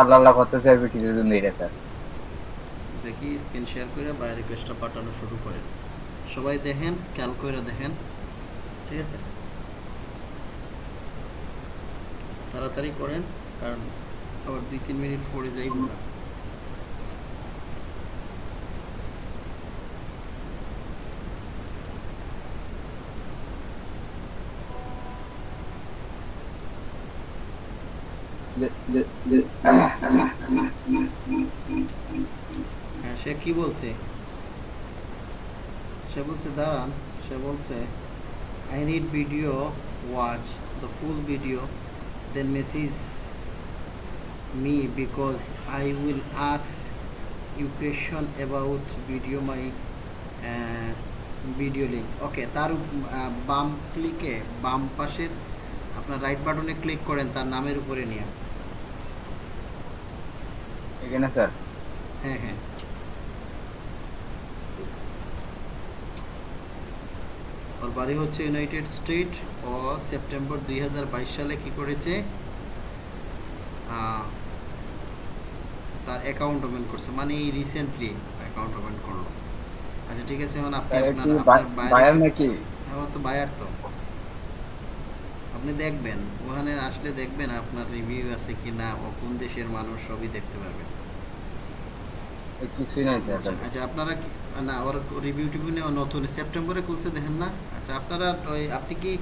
আল্লাহ আল্লাহ করতে চাইছে কিছুদিন ধরে স্যার। দেখি স্ক্রিন শেয়ার করে বা রিকোয়েস্টটা পাঠানো শুরু করেন। সবাই দেখেন, খেয়াল করে দেখেন। ঠিক আছে? তাড়াতাড়ি করেন, কারণ আবার দুই তিন মিনিট পরে যাইব না। হ্যাঁ সে কি বলছে? সে বলছে, দাঁড়ান। সে বলছে I need video watch the full video then message me because I will ask you question about video my video link okay তার বাম ক্লিকে বাম পাশের আপনার রাইট বাটনে ক্লিক করেন, তার নামের উপরে নিয়ে। এখানে স্যার? হ্যাঁ হ্যাঁ। ওর বাড়ি হচ্ছে ইউনাইটেড স্টেট ও সেপ্টেম্বর দুই সালে কি করেছে? তার অ্যাকাউন্ট ওপেন করছে মানে এই রিসেন্টলি অ্যাকাউন্ট ওপেন করল। আচ্ছা ঠিক আছে এখন আপনি আপনার বায়ার নাকি? হ্যাঁ তো বায়ার তো। আপনি দেখবেন ওখানে আসলে দেখবেন আপনার রিভিউ আছে কি না ও কোন দেশের মানুষ সবই দেখতে পারবেন। কিছুই নাই স্যার। আচ্ছা, আপনারা না ওর রিভিউ টিভিউ নিয়ে নতুন সেপ্টেম্বরে খুলছে দেখেন না? আচ্ছা আপনারা ওই আপনি কি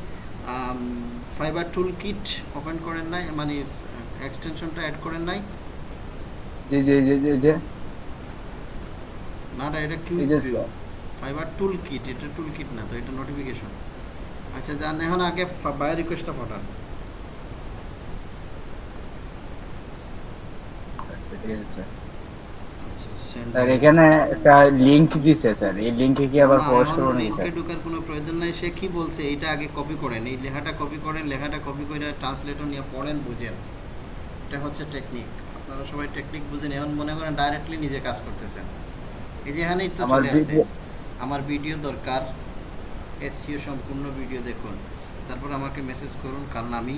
ফাইবার টুল কিট ওপেন করেন নাই? মানে এক্সটেনশনটা অ্যাড করেন নাই? জি জি জি জি জি না না এটা কি এই ফাইবার টুল কিট এটা টুল কিট না তো এটা নোটিফিকেশন আচ্ছা যান এখন আগে বায়ো রিকোয়েস্টটা পাঠান। আচ্ছা ঠিক আছে স্যার। স্যার এখানে একটা লিংক দিছে স্যার। এই লিংকে কি আবার পোস্ট করব নাকি স্যার? ঢোকার কোনো প্রয়োজন নাই। সে কি বলছে এটা আগে কপি করেন। এই লেখাটা কপি করেন লেখাটা কপি করে ট্রান্সলেটর নিয়ে পড়েন বুঝেন। এটা হচ্ছে টেকনিক আপনারা সবাই টেকনিক বুঝেন। এখন মনে করেন ডাইরেক্টলি নিজে কাজ করতেছেন। এই যে এখানে একটু আমার চলে আসছে আমার ভিডিও দরকার। এসিও সম্পূর্ণ ভিডিও দেখুন। তারপর আমাকে মেসেজ করুন কারণ আমি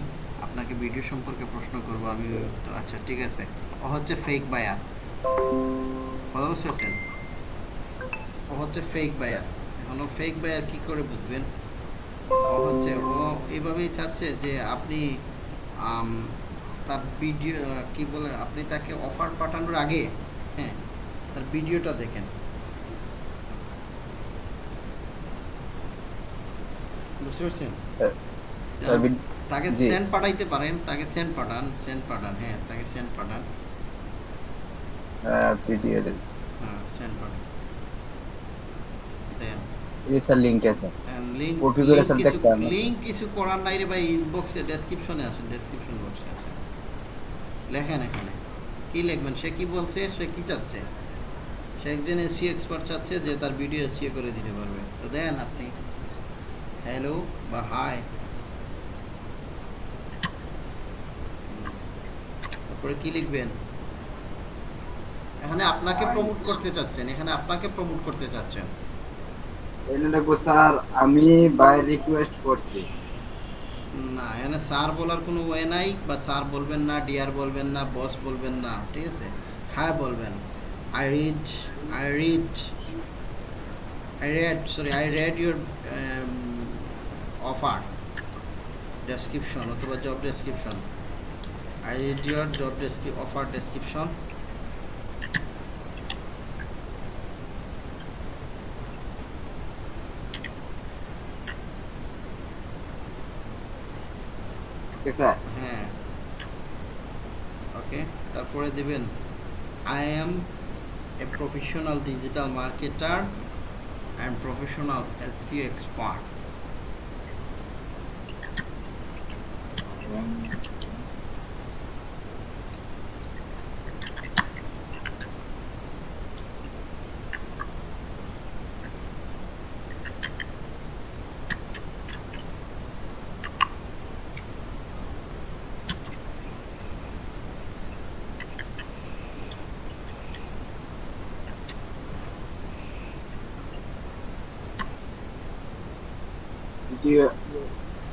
আপনাকে ভিডিও সম্পর্কে প্রশ্ন করব। আমি তো আচ্ছা ঠিক আছে। ও হচ্ছে ফেক বায়ার কথা বুঝতে পারছেন ও হচ্ছে ফেক বায়ার এখন ও ফেক বায়ার কি করে বুঝবেন? ও হচ্ছে ও এইভাবেই চাচ্ছে যে আপনি তার ভিডিও কি বলে আপনি তাকে অফার পাঠানোর আগে হ্যাঁ তার ভিডিওটা দেখেন। বুঝতে পারছেন? বি- তাকে জি। সেন্ড পাঠাইতে পারেন তাকে সেন্ড পাঠান সেন্ড পাঠান হ্যাঁ তাকে সেন্ড পাঠান। ভিডিও দেন হ্যাঁ এই স্যার লিংক আছে। Copy করে। লিংক কিছু করার নাই রে ভাই ইনবক্সে ডেসক্রিপশনে আসেন ডেসক্রিপশন বক্সে আসেন লেখেন এখানে। কি লিখবেন? সে কি বলছে? সে কি চাচ্ছে? সে একজন এসি এক্সপার্ট চাচ্ছে যে তার ভিডিও এসিও করে দিতে পারবে। তো দেন আপনি। হ্যালো বা হাই তারপরে কি লিখবেন? এখানে আপনাকে প্রমোট করতে চাচ্ছেন এখানে আপনাকে প্রমোট করতে চাচ্ছেন। এখানে দেখো স্যার আমি বাই রিকোয়েস্ট করছি। না এখানে স্যার বলার কোনো ওয়ে নাই বা স্যার বলবেন না ডিয়ার বলবেন না বস বলবেন না ঠিক আছে? হ্যাঁ বলবেন। I read I read I read sorry I read your offer description অথবা job description I read your job description offer description sir হ্যাঁ। ওকে তারপরে দিবেন I am a professional digital marketer and professional SEO expert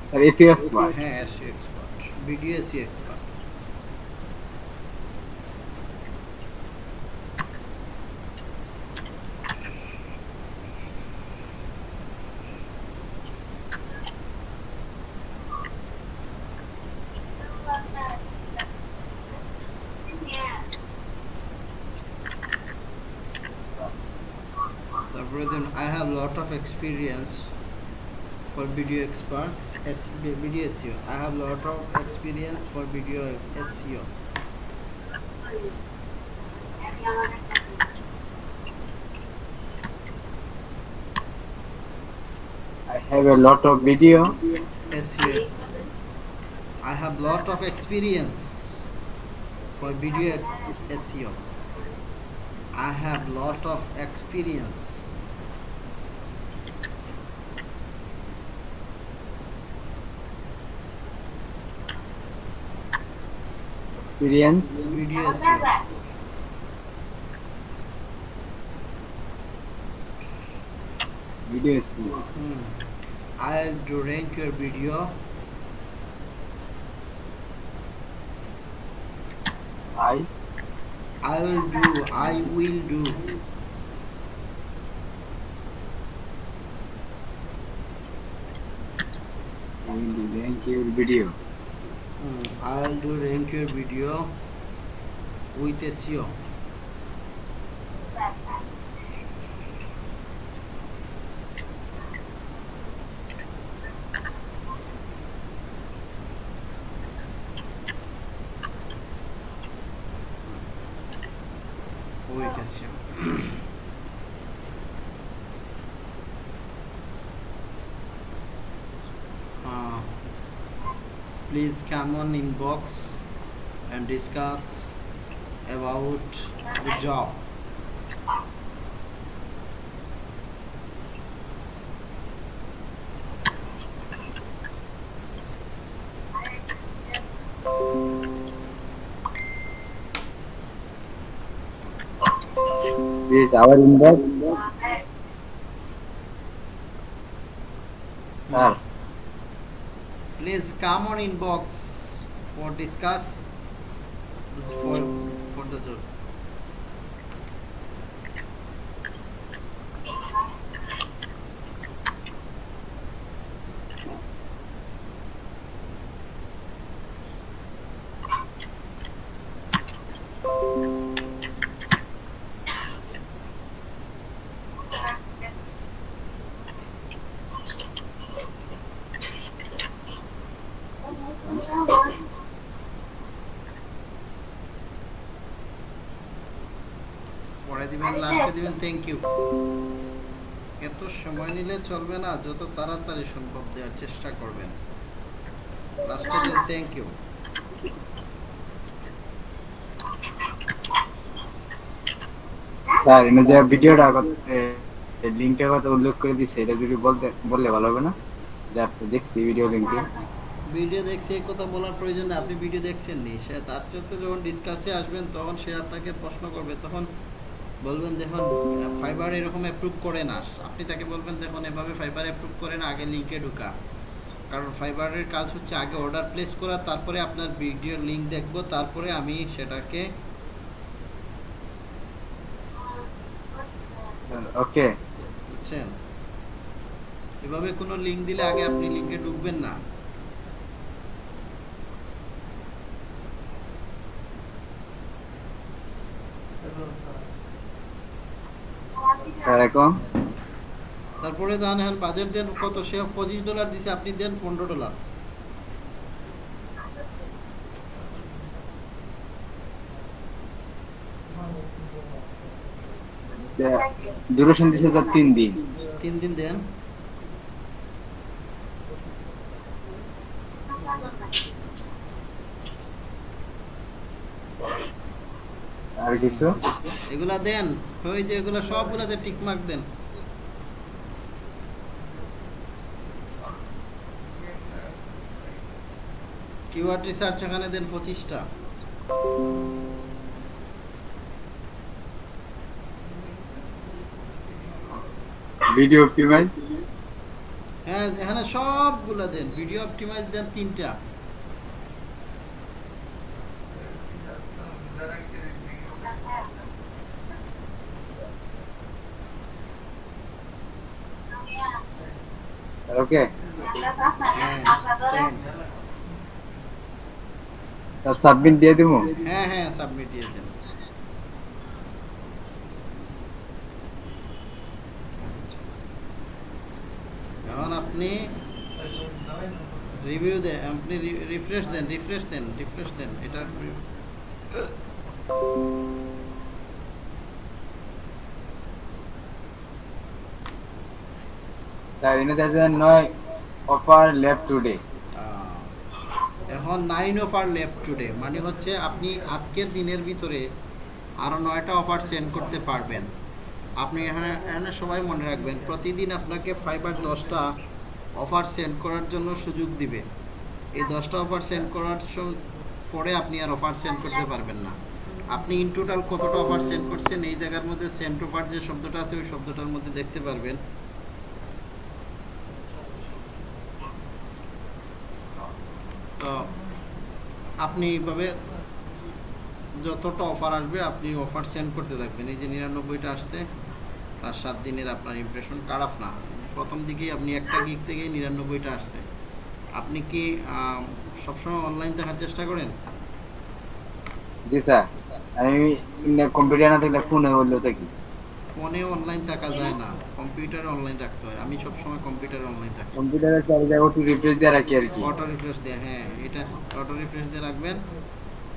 sir SEO expert হ্যাঁ SEO expert বিডিএসি expert I have lot of experience for video experts S- video SEO. I have lot of experience for video SEO. I have a lot of video. SEO. I have lot of experience for video SEO. I have lot of experience. Experience. Video Video series. Hmm. I'll do rank your video. I I will do. I will do. I will rank your video. Hmm. I'll do rank your video with SEO. Please come on inbox and discuss about the job. This is our inbox. Sir, Please come on inbox for discuss for for the job. পরে দিবেন লাস্টে দিবেন thank you এত সময় নিলে চলবে না যত তাড়াতাড়ি সম্ভব দেওয়ার চেষ্টা করবেন। লাস্টে দিন থ্যাংক ইউ স্যার এনে যে ভিডিওটা কথা উল্লেখ করে দিচ্ছে এটা যদি বলতে বললে ভালো হবে না? যে আপনি দেখছি ভিডিও লিঙ্কে ভিডিও দেখছি এই কথা বলার প্রয়োজন নেই আপনি ভিডিও দেখছেন নি সে তার সাথে যখন ডিসকাসে আসবেন তখন সে আপনাকে প্রশ্ন করবে তখন বলবেন দেখুন ফাইবার এরকম অ্যাপ্রুভ করে না। আপনি তাকে বলবেন দেখুন এভাবে ফাইবার অ্যাপ্রুভ করে না আগে লিঙ্কে ঢুকা। কারণ ফাইবারের কাজ হচ্ছে আগে অর্ডার প্লেস করা তারপরে আপনার ভিডিওর লিঙ্ক দেখব তারপরে আমি সেটাকে ওকে বুঝছেন? এভাবে কোনো লিঙ্ক দিলে আগে আপনি লিঙ্কে ঢুকবেন না। স্যার এখন তারপরে দেন এখন বাজেট দেন কত? সে পঁচিশ ডলার দিছে আপনি দেন পনেরো ডলার। ডিউরেশন দিছে যা তিন দিন। তিন দিন দেন। আর কিছু? এগুলা দেন ওই যে এগুলা সবগুলাতে টিক মার্ক দেন। কিওয়ার্ড রিসার্চ এখানে দেন পঁচিশটা। ভিডিও অপটিমাইজ হ্যাঁ এখানে সবগুলা দেন। ভিডিও অপটিমাইজ দেন তিনটা। ওকে স্যার সাবমিট দিয়ে দেবো? হ্যাঁ হ্যাঁ সাবমিট দিয়ে দেন এখন আপনি রিভিউ দেন আপনি রিফ্রেশ দেন রিফ্রেশ দেন রিফ্রেশ দেন এটা স্যার এনে নয় অফার লেফট টুডে এখন নাইন অফার লেফট টুডে মানে হচ্ছে আপনি আজকের দিনের ভিতরে আরও নয়টা অফার সেন্ড করতে পারবেন। আপনি এখানে এখানে সবাই মনে রাখবেন, প্রতিদিন আপনাকে ফাইবার দশটা অফার সেন্ড করার জন্য সুযোগ দিবে। এই দশটা অফার সেন্ড করার পরে আপনি আর অফার সেন্ড করতে পারবেন না। আপনি ইন টোটাল কতটা অফার সেন্ড করছেন, এই জায়গার মধ্যে সেন্ড অফার যে শব্দটা আছে, ওই শব্দটার মধ্যে দেখতে পারবেন তো আপনি এইভাবে যতটা অফার আসবে, আপনি অফার সেন্ড করতে থাকবেন। এই যে নিরানব্বইটা আসছে, তার সাত দিনের আপনার ইমপ্রেশন খারাপ না। প্রথম দিকেই আপনি একটা গিক থেকে নিরানব্বইটা আসছে। আপনি কি সবসময় অনলাইন দেখার চেষ্টা করেন? জি স্যার। আমি কম্পিউটার না থাকলে ফোনে বলল থাকি। ফোনে অনলাইন থাকা যায় না কম্পিউটারে অনলাইন রাখতে হয়। আমি সবসময় কম্পিউটারে অনলাইন রাখি কম্পিউটারে চার জায়গা একটু রিফ্রেশ দিয়ে রাখি আর কি। অটো রিফ্রেশ দিয়ে হ্যাঁ এটা অটো রিফ্রেশ দিয়ে রাখবেন।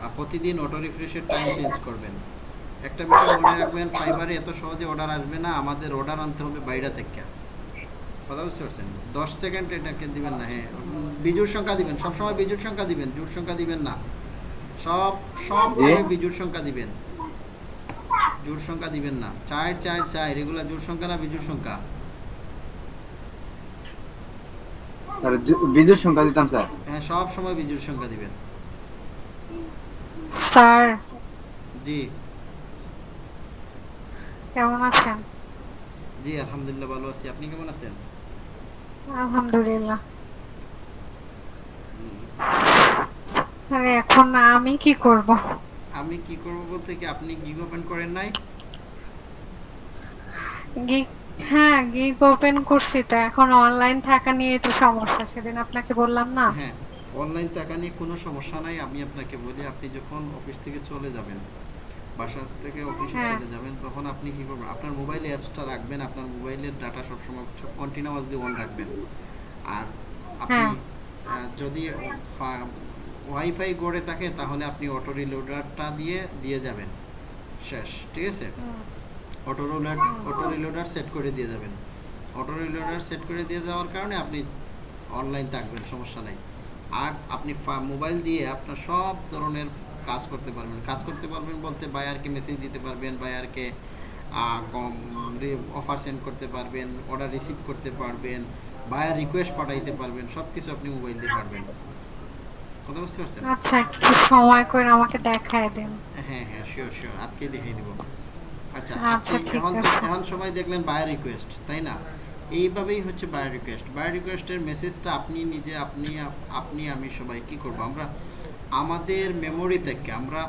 আর প্রতিদিন অটো রিফ্রেশের টাইম চেঞ্জ করবেন। একটা বিষয় মনে রাখবেন ফাইবারে এত সহজে অর্ডার আসবে না আমাদের অর্ডার আনতে হবে বাইরে থেকে। কথা বুঝতে পারছেন? দশ সেকেন্ড এটাকে দিবেন না হ্যাঁ বিজুর সংখ্যা দিবেন। সবসময় বিজুর সংখ্যা দিবেন জোর সংখ্যা দিবেন না। সব সব সময় বিজুর সংখ্যা দিবেন। জোর সংখ্যা দিবেন না। চার চার চার এগুলা জোর সংখ্যা না বিজুর সংখ্যা? স্যার বিজুর সংখ্যা দিতাম স্যার। হ্যাঁ সব সময় বিজুর সংখ্যা দিবেন। স্যার। জি। কেমন আছেন? জি আলহামদুলিল্লাহ ভালো আছি। আপনি কেমন আছেন? আলহামদুলিল্লাহ। হুম, এখন আমি কি করব? আমি কি করব বলতে কি আপনি গিগ ওপেন করেন নাই? গিগ হ্যাঁ গিগ ওপেন করছি তো। এখন অনলাইন থাকা নিয়ে তো সমস্যা সেদিন আপনাকে বললাম না। হ্যাঁ অনলাইন টাকা নিয়ে কোনো সমস্যা নাই। আমি আপনাকে বলি আপনি যখন অফিস থেকে চলে যাবেন বাসা থেকে অফিসে হ্যাঁ। চলে যাবেন তখন আপনি কি করবেন? আপনার মোবাইলে অ্যাপসটা রাখবেন। আপনার মোবাইলের ডাটা সবসময় কন্টিনিউয়াসলি অন রাখবেন। আর আপনি হ্যাঁ। যদি ওয়াইফাই গড়ে থাকে তাহলে আপনি অটো রিলোডারটা দিয়ে দিয়ে যাবেন। শেষ ঠিক আছে? Auto roller auto reloader set করে দিয়ে যাবেন। অটো রিলোডার সেট করে দিয়ে যাওয়ার কারণে আপনি অনলাইন থাকবেন সমস্যা নাই। আর আপনি মোবাইল দিয়ে আপনার সব ধরনের কাজ করতে পারবেন। কাজ করতে পারবেন বলতে বায়ারকে মেসেজ দিতে পারবেন বায়ারকে কম অফার সেন্ড করতে পারবেন অর্ডার রিসিভ করতে পারবেন বায়ার রিকোয়েস্ট পাঠাইতে পারবেন সব কিছু আপনি মোবাইল দিয়ে পারবেন। কথা বুঝতে পারছেন? আচ্ছা একটু সময় করে আমাকে দেখায় দেন। হ্যাঁ হ্যাঁ শিওর শিওর আজকেই দেখিয়ে দিব। আচ্ছা আচ্ছা, এখন। এখন সবাই দেখলেন বায়ার রিকোয়েস্ট তাই না? এইভাবেই হচ্ছে বায়ার রিকোয়েস্ট বায়ার রিকোয়েস্টের মেসেজটা আপনি নিজে আপনি আপনি আমি সবাই কি করব? আমরা আমাদের মেমোরি থেকে আমরা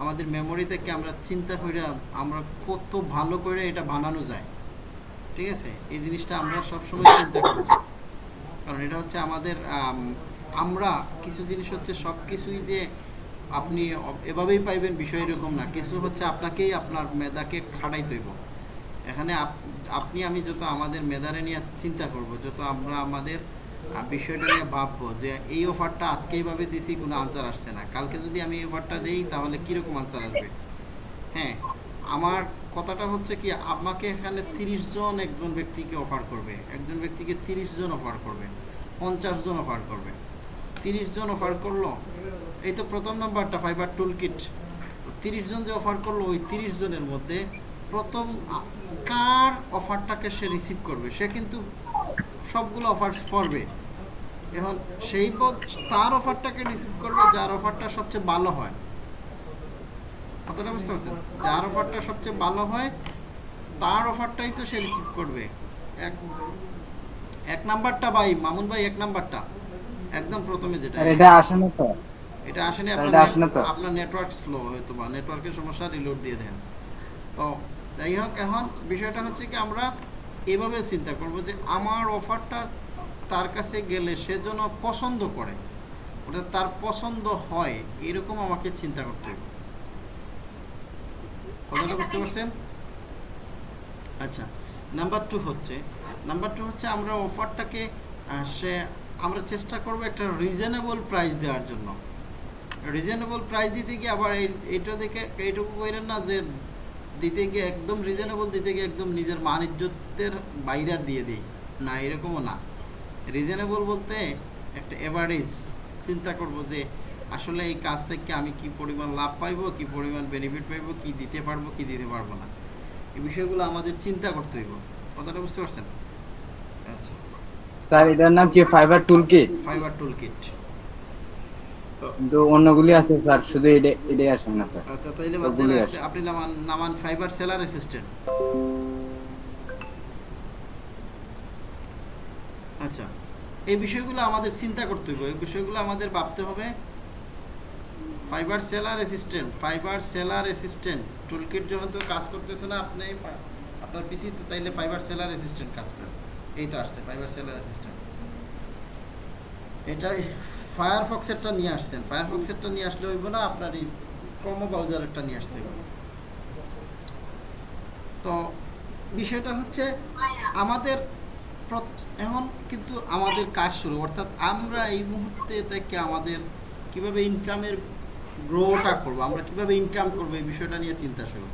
আমাদের মেমোরি থেকে আমরা চিন্তা করে আমরা কত ভালো করে এটা বানানো যায়। ঠিক আছে? এই জিনিসটা আমরা সবসময় চিন্তা করব কারণ এটা হচ্ছে আমাদের আম, আমরা কিছু জিনিস হচ্ছে সব কিছুই যে আপনি এভাবেই পাইবেন বিষয় এরকম না। কিছু হচ্ছে আপনাকেই আপনার মেধাকে খাটাইতে হইব। এখানে আপ- আপনি, আমি যত আমাদের মেধারে নিয়ে চিন্তা করব, যত আমরা আমাদের বিষয়টা নিয়ে ভাববো যে এই অফারটা আজকে এইভাবে দিছি, কোনো আনসার আসছে না। কালকে যদি আমি এই অফারটা দেই, তাহলে কীরকম আনসার আসবে? হ্যাঁ আমার কথাটা হচ্ছে কি, আমাকে এখানে তিরিশ জন একজন ব্যক্তিকে অফার করবে। একজন ব্যক্তিকে তিরিশ জন অফার করবে। পঞ্চাশ জন অফার করবে। তিরিশ জন অফার করল। এই তো প্রথম নাম্বারটা ফাইবার টুল কিট তিরিশ জন যে অফার করল, ওই তিরিশ জনের মধ্যে প্রথম কার অফারটাকে সে রিসিভ করবে? সে কিন্তু সবগুলো অফার করবে। এখন সেই পথ তার অফারটাকে রিসিভ করবে, যার অফারটা সবচেয়ে ভালো হয়। কতটা বুঝতে পারছেন? যার অফারটা সবচেয়ে ভালো হয়, তার অফারটাই তো সে রিসিভ করবে। এক এক নাম্বারটা ভাই, মামুন ভাই, এক নাম্বারটা একদম প্রথমে যেটা এটা আসে না তো? এটা আসেনি স্যার, আপনার আসে না তো? আপনার নেটওয়ার্ক স্লো হয়তো বা নেটওয়ার্কের সমস্যা রিলোড দিয়ে দেন। তো যাই হোক এখন বিষয়টা হচ্ছে কি আমরা এভাবে চিন্তা করব যে আমার অফারটা তার কাছে গেলে সে যেন পছন্দ করে। ওটা তার পছন্দ হয় এরকম আমাকে চিন্তা করতে হবে। কথাটা বুঝতে পারছেন? আচ্ছা নাম্বার টু হচ্ছে নাম্বার টু হচ্ছে আমরা অফারটাকে সে আমরা চেষ্টা করব একটা রিজনেবল প্রাইস দেওয়ার জন্য। রিজনেবল প্রাইস দিতে গিয়ে আবার এই- এইটা দেখে, এইটুকু কইলেন না যে দিতে গিয়ে একদম রিজনেবল দিতে গিয়ে একদম নিজের ইজ্জতের বাইরে দিয়ে দিই। না, এরকমও না। রিজনেবল বলতে একটা এভারেজ চিন্তা করব যে আসলে এই কাজ থেকে আমি কি পরিমাণ লাভ পাইবো, কি পরিমাণ বেনিফিট পাইব, কি দিতে পারব, কি দিতে পারব না। এই বিষয়গুলো আমাদের চিন্তা করতে হইব। কথাটা বুঝতে পারছেন? আচ্ছা। স্যার এটার নাম কি? Fiverr tool kit Fiverr tool kit কিন্তু অন্যগুলি আছে স্যার শুধু এটা এটাই আসে না স্যার। আচ্ছা তাইলে বাদ আপনি নামান নামান ফাইবার সেলার অ্যাসিস্ট্যান্ট আচ্ছা এই বিষয়গুলো আমাদের চিন্তা করতে হবে এই বিষয়গুলো আমাদের ভাবতে হবে। Fiverr seller assistant Fiverr seller assistant toolkit যখন তো কাজ করতেছে না আপনি আপনার পিসি তাইলে ফাইবার সেলার অ্যাসিস্ট্যান্ট কাজ করেন। এই তো আসছে ফাইবার সেলার অ্যাসিস্ট্যান্ট এটাই ফায়ারফক্সেরটা নিয়ে আসছেন। ফায়ারফক্সেরটা নিয়ে আসলে হইব না, আপনার এই ক্রোমো ব্রাউজারেরটা নিয়ে আসতে হবে তো বিষয়টা হচ্ছে, আমাদের এখন কিন্তু আমাদের কাজ শুরু। অর্থাৎ আমরা এই মুহূর্তে থেকে আমাদের কীভাবে ইনকামের গ্রোটা করব, আমরা কীভাবে ইনকাম করব, এই বিষয়টা নিয়ে চিন্তা শুরু।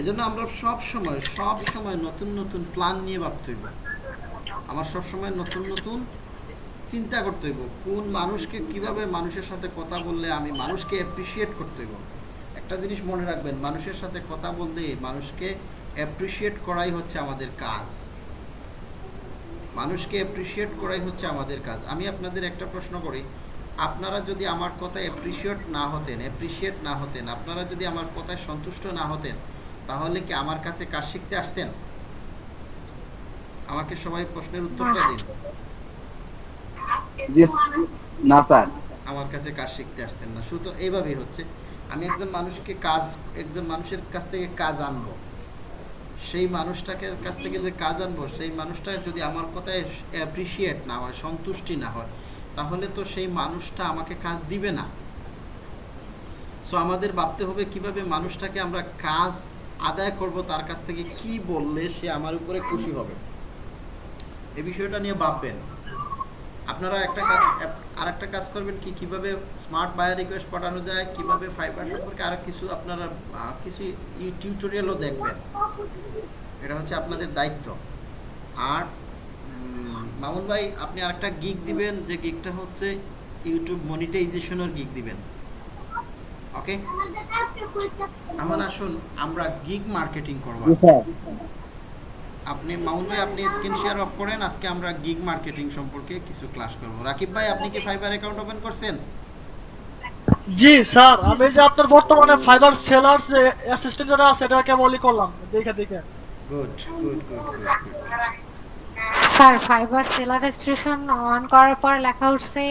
এজন্য আমরা সব সময় সব সময় নতুন নতুন প্ল্যান নিয়ে ভাবতে হইব। আমার সবসময় নতুন নতুন চিন্তা করতে হইব। কোন মানুষকে কীভাবে মানুষের সাথে কথা বললে আমি মানুষকে অ্যাপ্রিসিয়েট করতে হইব? একটা জিনিস মনে রাখবেন, মানুষের সাথে কথা বললে মানুষকে অ্যাপ্রিসিয়েট করাই হচ্ছে আমাদের কাজ। মানুষকে অ্যাপ্রিসিয়েট করাই হচ্ছে আমাদের কাজ। আমি আপনাদের একটা প্রশ্ন করি, আপনারা যদি আমার কথায় অ্যাপ্রিসিয়েট না হতেন অ্যাপ্রিসিয়েট না হতেন, আপনারা যদি আমার কথায় সন্তুষ্ট না হতেন, তাহলে কি আমার কাছে কাজ শিখতে আসতেন? আমাকে সবাই প্রশ্নের উত্তরটা দিন। জি না স্যার। আমার কাছে কাজ শিখতে আসতেন না। শুধু এইভাবেই হচ্ছে। আমি একজন মানুষকে কাজ একজন মানুষের কাছ থেকে কাজ আনব। সেই মানুষটাকে কাছ থেকে যে কাজ আনব সেই মানুষটা যদি আমার কথায় অ্যাপ্রিসিয়েট না হয় সন্তুষ্টি না হয় তাহলে তো সেই মানুষটা আমাকে কাজ দিবে না। সো আমাদের ভাবতে হবে কীভাবে মানুষটাকে আমরা কাজ আদায় করব তার কাছ থেকে কি বললে সে আমার উপরে খুশি হবে। এই বিষয়টা নিয়ে ভাববেন। আপনারা একটা কাজ আর একটা কাজ করবেন কি কীভাবে স্মার্ট বায়ার রিকোয়েস্ট পাঠানো যায় কীভাবে ফাইবার সম্পর্কে আরও কিছু আপনারা কিছু টিউটোরিয়ালও দেখবেন। এটা হচ্ছে আপনাদের দায়িত্ব। আর মামুন ভাই আপনি আরেকটা গিগ দিবেন যে গিগটা হচ্ছে ইউটিউব মনিটাইজেশনের গিগ দিবেন। ওকে এখন আসুন আমরা গিগ মার্কেটিং করব। স্যার। আপনি মামুন ভাই আপনি স্ক্রিন শেয়ার অফ করেন আজকে আমরা গিগ মার্কেটিং সম্পর্কে কিছু ক্লাস করব। রাকিব ভাই আপনি কি ফাইবার অ্যাকাউন্ট ওপেন করছেন? জি স্যার আমি যে আপনার বর্তমানে ফাইবার সেলার যে অ্যাসিস্ট্যান্ট যেটা আছে এটা কেবলই করলাম দেখে দেখে। Good good good sir Fiverr seller registration on করার পর লেখা উঠছে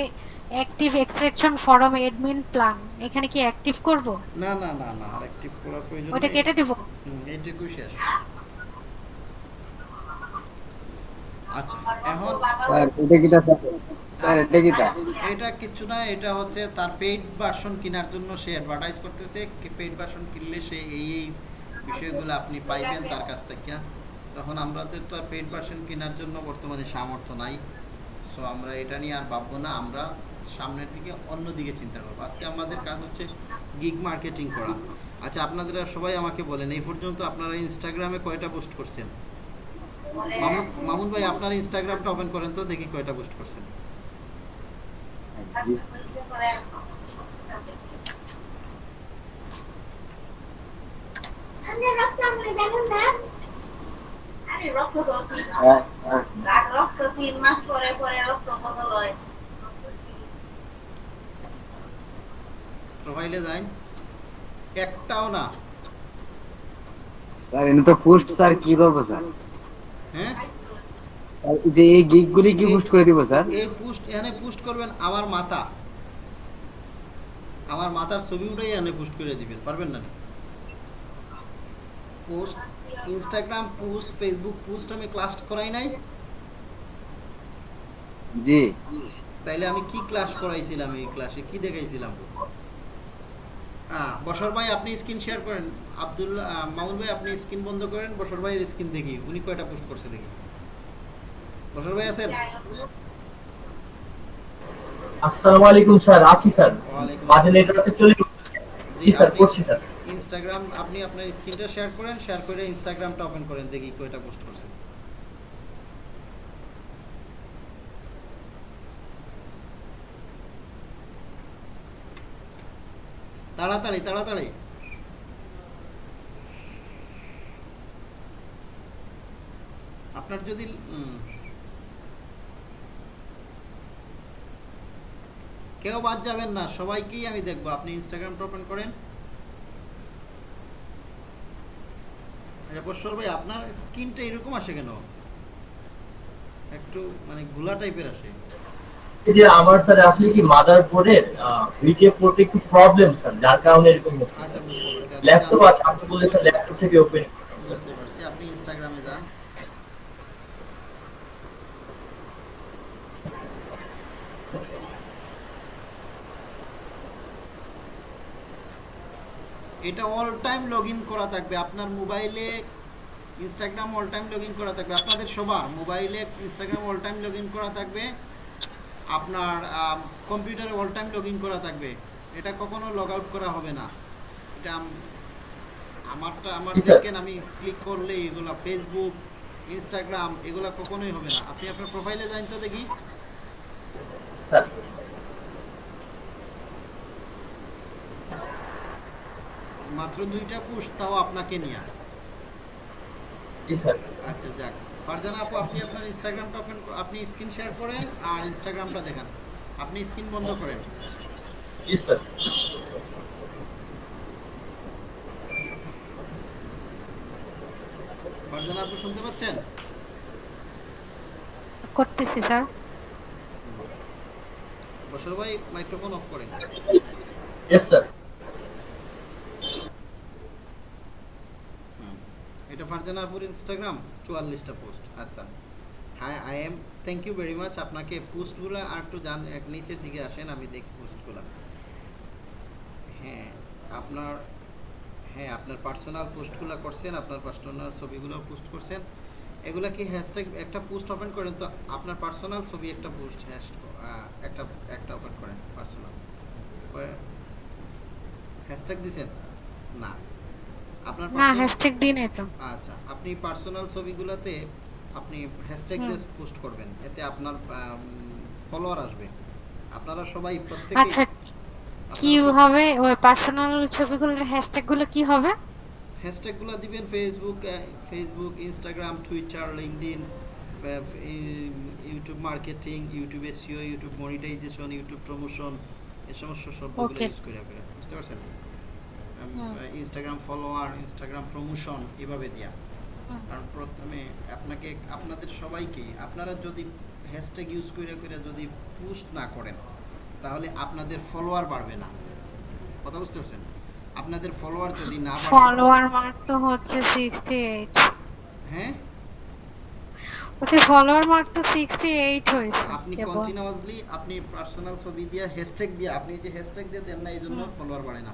active extraction form admin plan এখানে কি অ্যাক্টিভ করব? না না না না একটি করার প্রয়োজন ওটা কেটে দিব? হুম, এইটুকুই শেষ। আচ্ছা এখন স্যার এটা কি স্যার এটা কি এটা কিছু না এটা হচ্ছে তার পেইড ভার্সন কেনার জন্য সে অ্যাডভার্টাইজ করতেছে। পেইড ভার্সন কিনলে সে এই এই বিষয়গুলো আপনি পাইবেন তার কাছ থেকে। তখন আমাদের তো আর পেইড ভার্সন কেনার জন্য বর্তমানে সামর্থ্য নাই। সো আমরা এটা নিয়ে আর ভাববো না আমরা সামনের দিকে অন্য দিকে চিন্তা করব। আজকে আমাদের কাজ হচ্ছে গিগ মার্কেটিং করা। আচ্ছা আপনাদের সবাই আমাকে বলেন এই পর্যন্ত আপনারা ইনস্টাগ্রামে কয়টা পোস্ট করছেন? মামুন ভাই, আপনার ইনস্টাগ্রামটা ওপেন করেন তো, দেখি কয়টা পোস্ট করছেন রক্ত তিন মাস পরে পরে রক্ত বদল একটাও না। স্যার এটা তো পোস্ট স্যার, কি করব, স্যার? হ্যাঁ? যে এই গিগ গুলি কি পোস্ট করে দিব স্যার? এই পোস্ট এখানে পোস্ট করবেন আমার মাথা। আমার মাথার ছবি উঠেই এখানে পোস্ট করে দিবেন পারবেন না? Post Instagram post Facebook post আমি ক্লাস করাই নাই। জি। তাইলে আমি কি ক্লাস করাইছিলাম এই ক্লাসে কি দেখাইছিলাম? হ্যাঁ বসর ভাই আপনি স্ক্রিন শেয়ার করেন। আব্দুল্লাহ মামুন ভাই আপনি স্ক্রিন বন্ধ করেন বসর ভাইয়ের স্ক্রিন দেখি উনি কয়টা পোস্ট করছে দেখি। বসর ভাই আছেন? আসসালামু আলাইকুম স্যার আছি স্যার। মাঝে নেটওয়ার্কে চলে জি স্যার করছি স্যার। ইনস্টাগ্রাম আপনি আপনার স্ক্রিনটা শেয়ার করেন শেয়ার করে ইনস্টাগ্রামটা ওপেন করেন দেখি কয়টা পোস্ট করছেন তাড়াতাড়ি তাড়াতাড়ি। আপনার যদি কেউ বাদ যাবেন না সবাইকেই আমি দেখব। আপনি ইনস্টাগ্রামটা ওপেন করেন। আচ্ছা ভাই আপনার স্কিনটা এরকম আসে কেন? একটু মানে গুলা টাইপের আসে। এই যে আমার স্যার আপনি কি মাদার বোর্ডের পোর্টে একটু প্রবলেম স্যার? যার কারণে এরকম হচ্ছে। বুঝতে ল্যাপটপ আছে আপনি বলেছেন ল্যাপটপ থেকে ওপেন বুঝতে পারছি আপনি ইনস্টাগ্রামে যান এটা অল টাইম লগ ইন করা থাকবে। আপনার মোবাইলে Instagram all time log in করা থাকবে। আপনাদের সবার মোবাইলে Instagram all time log in করা থাকবে। আপনার কম্পিউটারে অল টাইম লগ ইন করা থাকবে। এটা কখনো লগ আউট করা হবে না। এটা আমারটা আমার জি, দেখেন আমি ক্লিক করলে এগুলা ফেসবুক ইনস্টাগ্রাম এগুলা কখনোই হবে না। আপনি আপনার প্রোফাইলে যান তো দেখি। মাত্র দুইটা পুশ তাও আপনাকে নিয়ে জি আচ্ছা যাক। ফারজানা আপু আপনি আপনার ইনস্টাগ্রামটা ওপেন আপনি স্ক্রিন শেয়ার করেন আর ইনস্টাগ্রামটা দেখান। আপনি স্ক্রিন বন্ধ করেন। ফারজানা আপু শুনতে পাচ্ছেন? করতেছি স্যার। বসর ভাই মাইক্রোফোন অফ করেন। Yes sir hmm. এটা ফারজানা আপুর ইনস্টাগ্রাম চুয়াল্লিশটা পোস্ট আচ্ছা। হ্যাঁ I am thank you very much আপনাকে পোস্টগুলো আর একটু জান, এক নিচের দিকে আসেন, আমি দেখি পোস্টগুলো হ্যাঁ আপনার হ্যাঁ আপনার পার্সোনাল পোস্টগুলো করছেন, আপনার পার্সোনাল ছবিগুলো পোস্ট করছেন। এগুলা কি হ্যাশট্যাগ একটা পোস্ট ওপেন করেন তো? আপনার পার্সোনাল ছবি একটা পোস্ট হ্যাশ একটা একটা ওপেন করেন পার্সোনাল হ্যাশট্যাগ দিছেন? না। আপনার না হ্যাশট্যাগ দিই নাই তো আচ্ছা আপনি পার্সোনাল ছবিগুলোতে আপনি হ্যাশট্যাগ দিয়ে পোস্ট করবেন এতে আপনার ফলোয়ার আসবে। আপনারা সবাই প্রত্যেকে আচ্ছা কীভাবে ওই পার্সোনাল ছবিগুলোর হ্যাশট্যাগগুলো কি হবে? হ্যাশট্যাগুলো দিবেন Facebook Facebook Instagram Twitter LinkedIn YouTube marketing YouTube SEO YouTube monetization YouTube promotion এই সমস্ত শব্দগুলো ইউজ করে করে বুঝতে পারছেন? ইনস্টাগ্রাম ফলোয়ার ইনস্টাগ্রাম প্রমোশন এভাবে হুম। কারণ প্রথমে আপনাকে আপনাদের সবাইকেই আপনারা যদি হ্যাশট্যাগ ইউজ করে করে যদি পোস্ট না করেন তাহলে আপনাদের ফলোয়ার বাড়বে না। কথা বুঝতে পারছেন? আপনাদের ফলোয়ার যদি না বাড়ে ফলোয়ার মার্ক তো হচ্ছে সিক্সটি এইট হ্যাঁ? ওতে ফলোয়ার মার্ক তো সিক্সটি এইট হয়েছে। আপনি। কন্টিনিউয়াসলি আপনি পার্সোনাল ছবি দিয়ে হ্যাশট্যাগ দিয়ে আপনি যে হ্যাশট্যাগ দিয়ে দেন না এই জন্য ফলোয়ার বাড়ে না।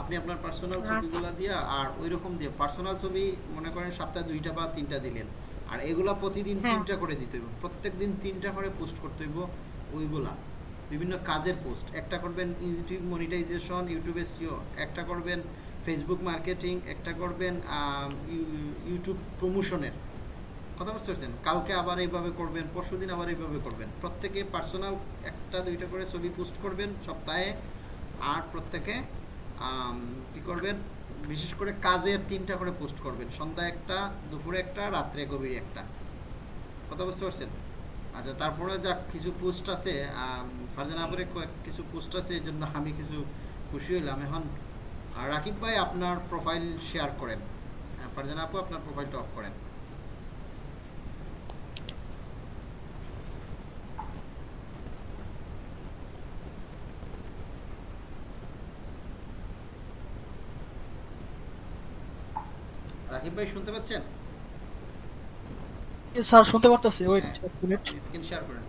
আপনি আপনার পার্সোনাল আচ্ছা। ছবিগুলো দিয়ে আর ওই রকম দিয়ে পার্সোনাল ছবি মনে করেন সপ্তাহে দুইটা বা তিনটা দিলেন। আর এগুলা প্রতিদিন হ্যাঁ। তিনটা করে দিতে হইব। প্রত্যেক দিন তিনটা করে পোস্ট করতে হইব ওইগুলা। বিভিন্ন কাজের পোস্ট একটা করবেন ইউটিউব মনিটাইজেশন ইউটিউব এসইও একটা করবেন ফেসবুক মার্কেটিং একটা করবেন ইউটিউব প্রমোশনের কথা বুঝতে পারছেন? কালকে আবার এইভাবে করবেন পরশু দিন আবার এইভাবে করবেন। প্রত্যেকে পার্সোনাল একটা দুইটা করে ছবি পোস্ট করবেন সপ্তাহে আর প্রত্যেকে কি করবেন? বিশেষ করে কাজের তিনটা করে পোস্ট করবেন। সন্ধ্যা একটা দুপুরে একটা রাত্রে গভীরে একটা। কথা বুঝতে পারছেন? আচ্ছা তারপরে যা কিছু পোস্ট আছে আম, ফারজানা কিছু পোস্ট আছে এই জন্য আমি কিছু খুশি হইলাম। এখন রাকিব ভাই আপনার প্রোফাইল শেয়ার করেন। হ্যাঁ, ফারজানা আপু আপনার প্রোফাইলটা অফ করেন রাকিব ভাই শুনতে পাচ্ছেন? স্যার শুনতে পারতেছি। ওয়েট হ্যাঁ। এক মিনিট। স্ক্রিন শেয়ার করেন।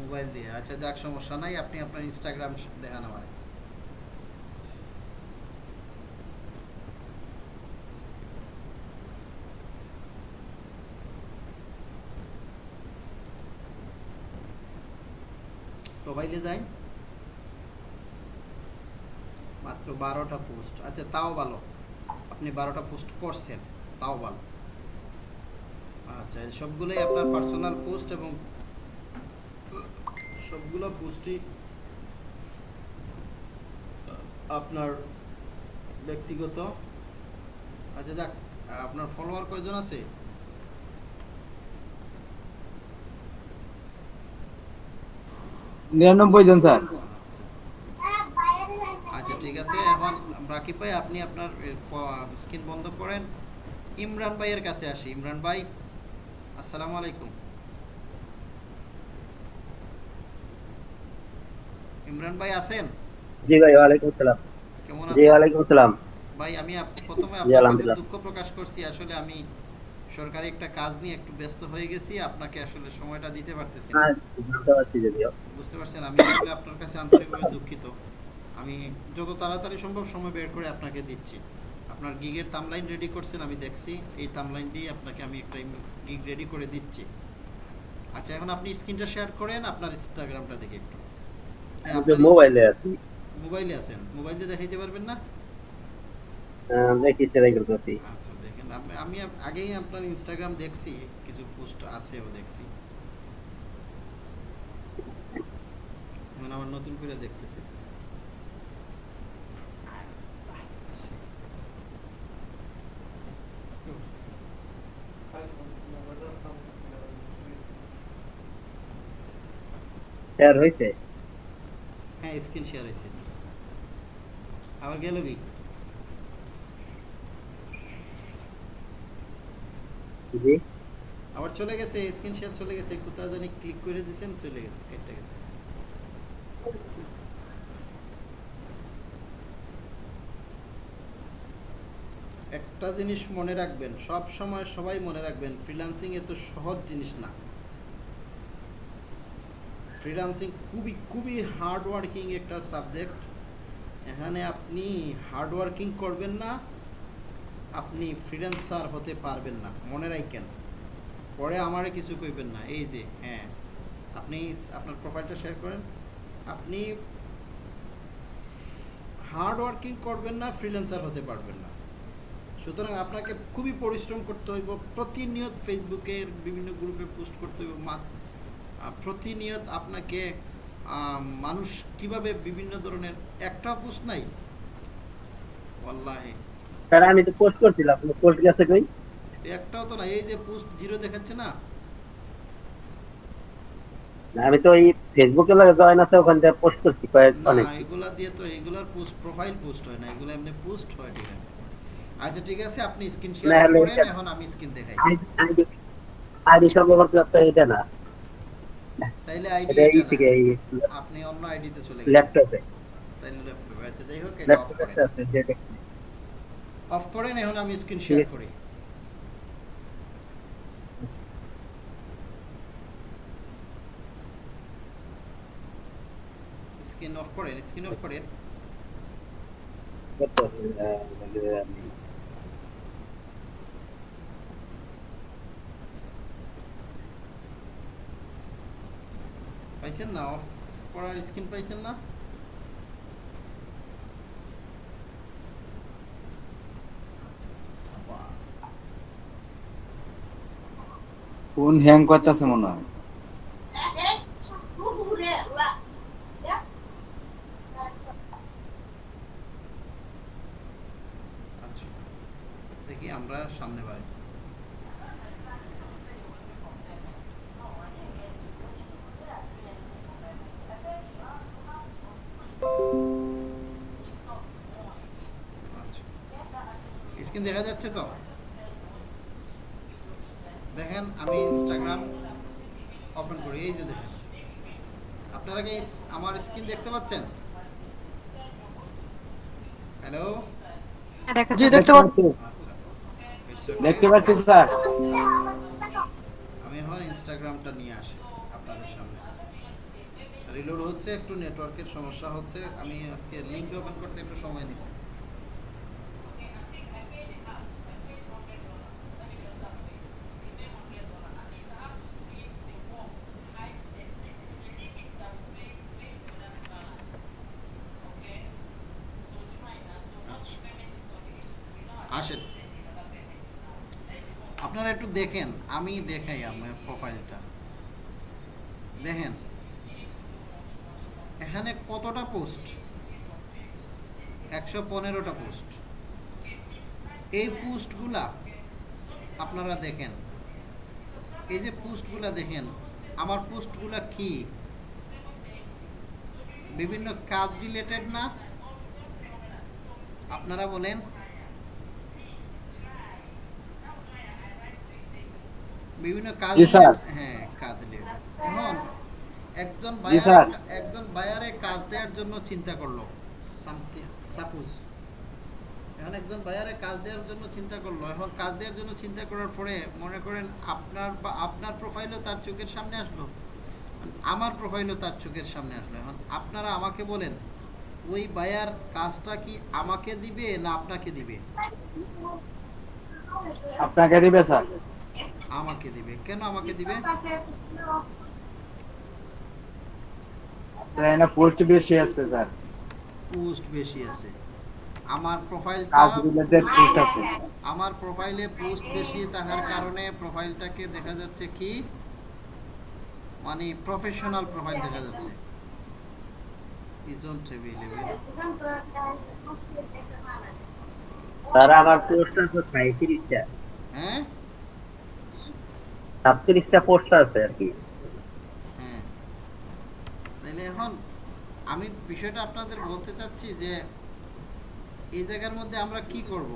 মোবাইল দিয়ে। আচ্ছা যাক সমস্যা নাই। আপনি আপনার ইনস্টাগ্রাম দেখান আমার প্রোফাইলে যাই। মাত্র বারোটা পোস্ট। আচ্ছা তাও ভালো। আপনি বারোটা পোস্ট করছেন, তাও ভালো। আচ্ছা সবগুলোই আপনার পার্সোনাল পোস্ট এবং সবগুলো পোস্টই আপনার ব্যক্তিগত। আচ্ছা যাক, আপনার ফলোয়ার কয়জন আছে? নিরানব্বই জন স্যার। আচ্ছা ঠিক আছে। এখন রাকিব ভাই আপনি আপনার স্ক্রিন বন্ধ করেন। ইমরান ভাইয়ের কাছে আসি। ইমরান ভাই আসসালামু আলাইকুম। ইমরান ভাই আছেন? জি ভাই ওয়ালাইকুম আসসালাম। কেমন আছেন? জি ওয়ালাইকুম আসসালাম। ভাই আমি প্রথমে আপনার কাছে দুঃখ প্রকাশ করছি। আসলে আমি সরকারি একটা কাজ নিয়ে একটু ব্যস্ত হয়ে গেছি আপনাকে আসলে সময়টা দিতে পারতেছি না। হ্যাঁ বুঝতে পারছেন আমি আসলে আপনার কাছে আন্তরিকভাবে দুঃখিত। আমি যত তাড়াতাড়ি সম্ভব সময় বের করে আপনাকে দিচ্ছি। আপনার গিগের তামলাইন রেডি করছেন আমি দেখছি। এই তামলাইন দিয়ে আপনাকে আমি একটা গিগ রেডি করে দিচ্ছি। আচ্ছা এখন আপনি স্ক্রিনটা শেয়ার করেন আপনার ইনস্টাগ্রামটা দেখে একটু। হ্যাঁ, মোবাইলে আছি। মোবাইলে আছেন। মোবাইলে দেখাইতে পারবেন না? দেখি ট্রাই করতেছি। আচ্ছা দেখেন আমি আগেই আপনার ইনস্টাগ্রাম দেখছি কিছু পোস্ট আছেও দেখছি। মানে আবার নতুন করে দেখতেছি। শেয়ার হয়েছে হ্যাঁ স্ক্রিন শেয়ার হয়েছে আবার গেল কি? জি। আবার চলে গেছে স্ক্রিন শেয়ার চলে গেছে কোথাও জানি ক্লিক করে দিয়েছেন চলে গেছে, কেটে গেছে। একটা জিনিস মনে রাখবেন, সব সময় সবাই মনে রাখবেন ফ্রিল্যান্সিং এত সহজ জিনিস না। ফ্রিল্যান্সিং খুবই খুবই হার্ড ওয়ার্কিং একটা সাবজেক্ট এখানে আপনি হার্ড ওয়ার্কিং করবেন না আপনি ফ্রিল্যান্সার হতে পারবেন না, মনে রাখেন। পরে আমারে কিছু কইবেন না। এই যে হ্যাঁ আপনি আপনার প্রোফাইলটা শেয়ার করেন। আপনি হার্ড ওয়ার্কিং করবেন না ফ্রিল্যান্সার হতে পারবেন না। সুতরাং আপনাকে খুবই পরিশ্রম করতে হইব। প্রতিনিয়ত ফেসবুকের বিভিন্ন গ্রুপে পোস্ট করতে হইব। প্রতিনিয়ত আপনাকে মানুষ কীভাবে বিভিন্ন ধরনের, একটা পোস্ট নাই? ওয়াল্লাহি। স্যার আমি তো পোস্ট করছিলাম আপনি পোস্ট গেছে কই? একটাও তো না এই যে পোস্ট জিরো দেখাচ্ছে না? না, আমি তো এই ফেসবুকে জয়েন আছে ওখান থেকে পোস্ট করছি কয়েক না অনেক। এগুলা দিয়ে তো এগুলার পোস্ট প্রোফাইল পোস্ট হয় না এগুলো এমনি পোস্ট হয় ঠিক আছে। আচ্ছা ঠিক আছে আপনি স্ক্রিন শেয়ার করেন এখন আমি স্ক্রিন দেখাই। আইডি আইডি সম্ভবত আপনার এটা না। তাইলে আইডি এটা আপনি অন্য আইডিতে চলে গেছেন। ল্যাপটপে তাইলে ল্যাপটপে আচ্ছা যাই হোক এটা অফ করেন। অফ করেন, এখন আমি স্ক্রিন শেয়ার। করি। স্ক্রিন অফ করেন, স্ক্রিন অফ করেন। পাইছেন না? অফ করার স্ক্রিন পাইছেন না? ফোন হ্যাং করতেছে মনে হয়? আচ্ছা। দেখি আমরা সামনে বাড়ি। স্ক্রিন দেখা যাচ্ছে তো? স্ক্রিন দেখতে পাচ্ছেন? হ্যালো জি দেখতে পাচ্ছি. দেখতে পাচ্ছি। স্যার। আমি এখন ইনস্টাগ্রামটা নিয়ে আসি আপনাদের সামনে। রিলোড হচ্ছে একটু নেটওয়ার্কের সমস্যা হচ্ছে। আমি আজকে লিংক ওপেন করতে একটু সময় নিছি আসেন আপনারা একটু দেখেন, আমি দেখাই আমার প্রোফাইলটা দেখেন, এখানে কতটা পোস্ট একশো পনেরোটা পোস্ট এই পোস্টগুলা আপনারা দেখেন। এই যে পোস্টগুলা দেখেন, আমার পোস্টগুলা কি? বিভিন্ন কাজ রিলেটেড না? আপনারা বলেন বিভিন্ন কাজ। হ্যাঁ কাজ এখন একজন বায়ার একজন বায়ারে কাজ দেওয়ার জন্য চিন্তা করল। সাপোজ এখন একজন বায়ারে কাজ দেওয়ার জন্য চিন্তা করল। এখন কাজ দেওয়ার জন্য চিন্তা করার পরে মনে করেন আপনার বা আপনার প্রোফাইলও তার চোখের সামনে আসলো। আমার প্রোফাইলও তার চোখের সামনে আসলো। এখন আপনারা আমাকে বলেন ওই বায়ার কাজটা কি আমাকে দিবে না আপনাকে দিবে? আপনাকে দিবে স্যার। আমাকে দিবে। কেন আমাকে দিবে? আপনার এখানে পোস্ট বেশি আছে স্যার। পোস্ট বেশি আছে। আমার প্রোফাইলটা পোস্ট আছে। আমার প্রোফাইলে পোস্ট বেশি থাকার কারণে প্রোফাইলটাকে দেখা যাচ্ছে কি? মানে প্রফেশনাল প্রোফাইল দেখা যাচ্ছে। ইজন্ট অ্যাভেলেবল স্যার আমার পোস্ট আছে সাঁত্রিশটা হ্যাঁ? সাতত্রিশটা পোস্ট আছে আর কি। হ্যাঁ। তাহলে এখন আমি বিষয়টা আপনাদের বলতে চাচ্ছি যে, এই জায়গার মধ্যে আমরা কি করব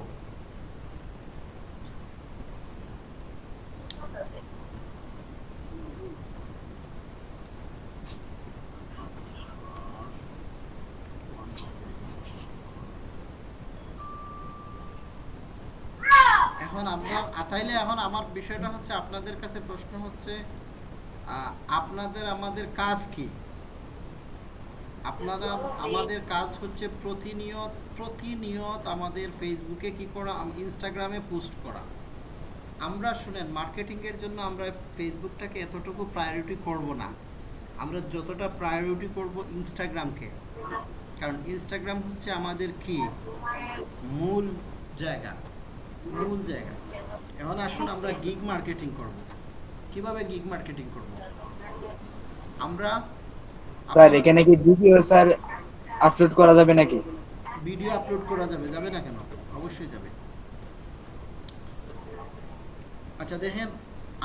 এখন আপনার তাইলে এখন আমার বিষয়টা হচ্ছে, আপনাদের কাছে প্রশ্ন হচ্ছে আপনাদের আমাদের কাজ কি? আপনারা আমাদের কাজ হচ্ছে প্রতিনিয়ত প্রতিনিয়ত আমাদের ফেসবুকে কি করা ইনস্টাগ্রামে পোস্ট করা। আমরা শুনেন মার্কেটিংয়ের জন্য আমরা ফেসবুকটাকে এতটুকু প্রায়োরিটি করব না। আমরা যতটা প্রায়োরিটি করব ইনস্টাগ্রামকে কারণ ইনস্টাগ্রাম হচ্ছে আমাদের কি? মূল জায়গা। মূল জায়গা। এখন আসুন আমরা গিগ মার্কেটিং করব। কীভাবে গিগ মার্কেটিং করব? আমরা স্যার এখানে কি ভিডিও স্যার আপলোড করা যাবে নাকি? ভিডিও আপলোড করা যাবে যাবে না কেন? অবশ্যই যাবে। আচ্ছা দেখেন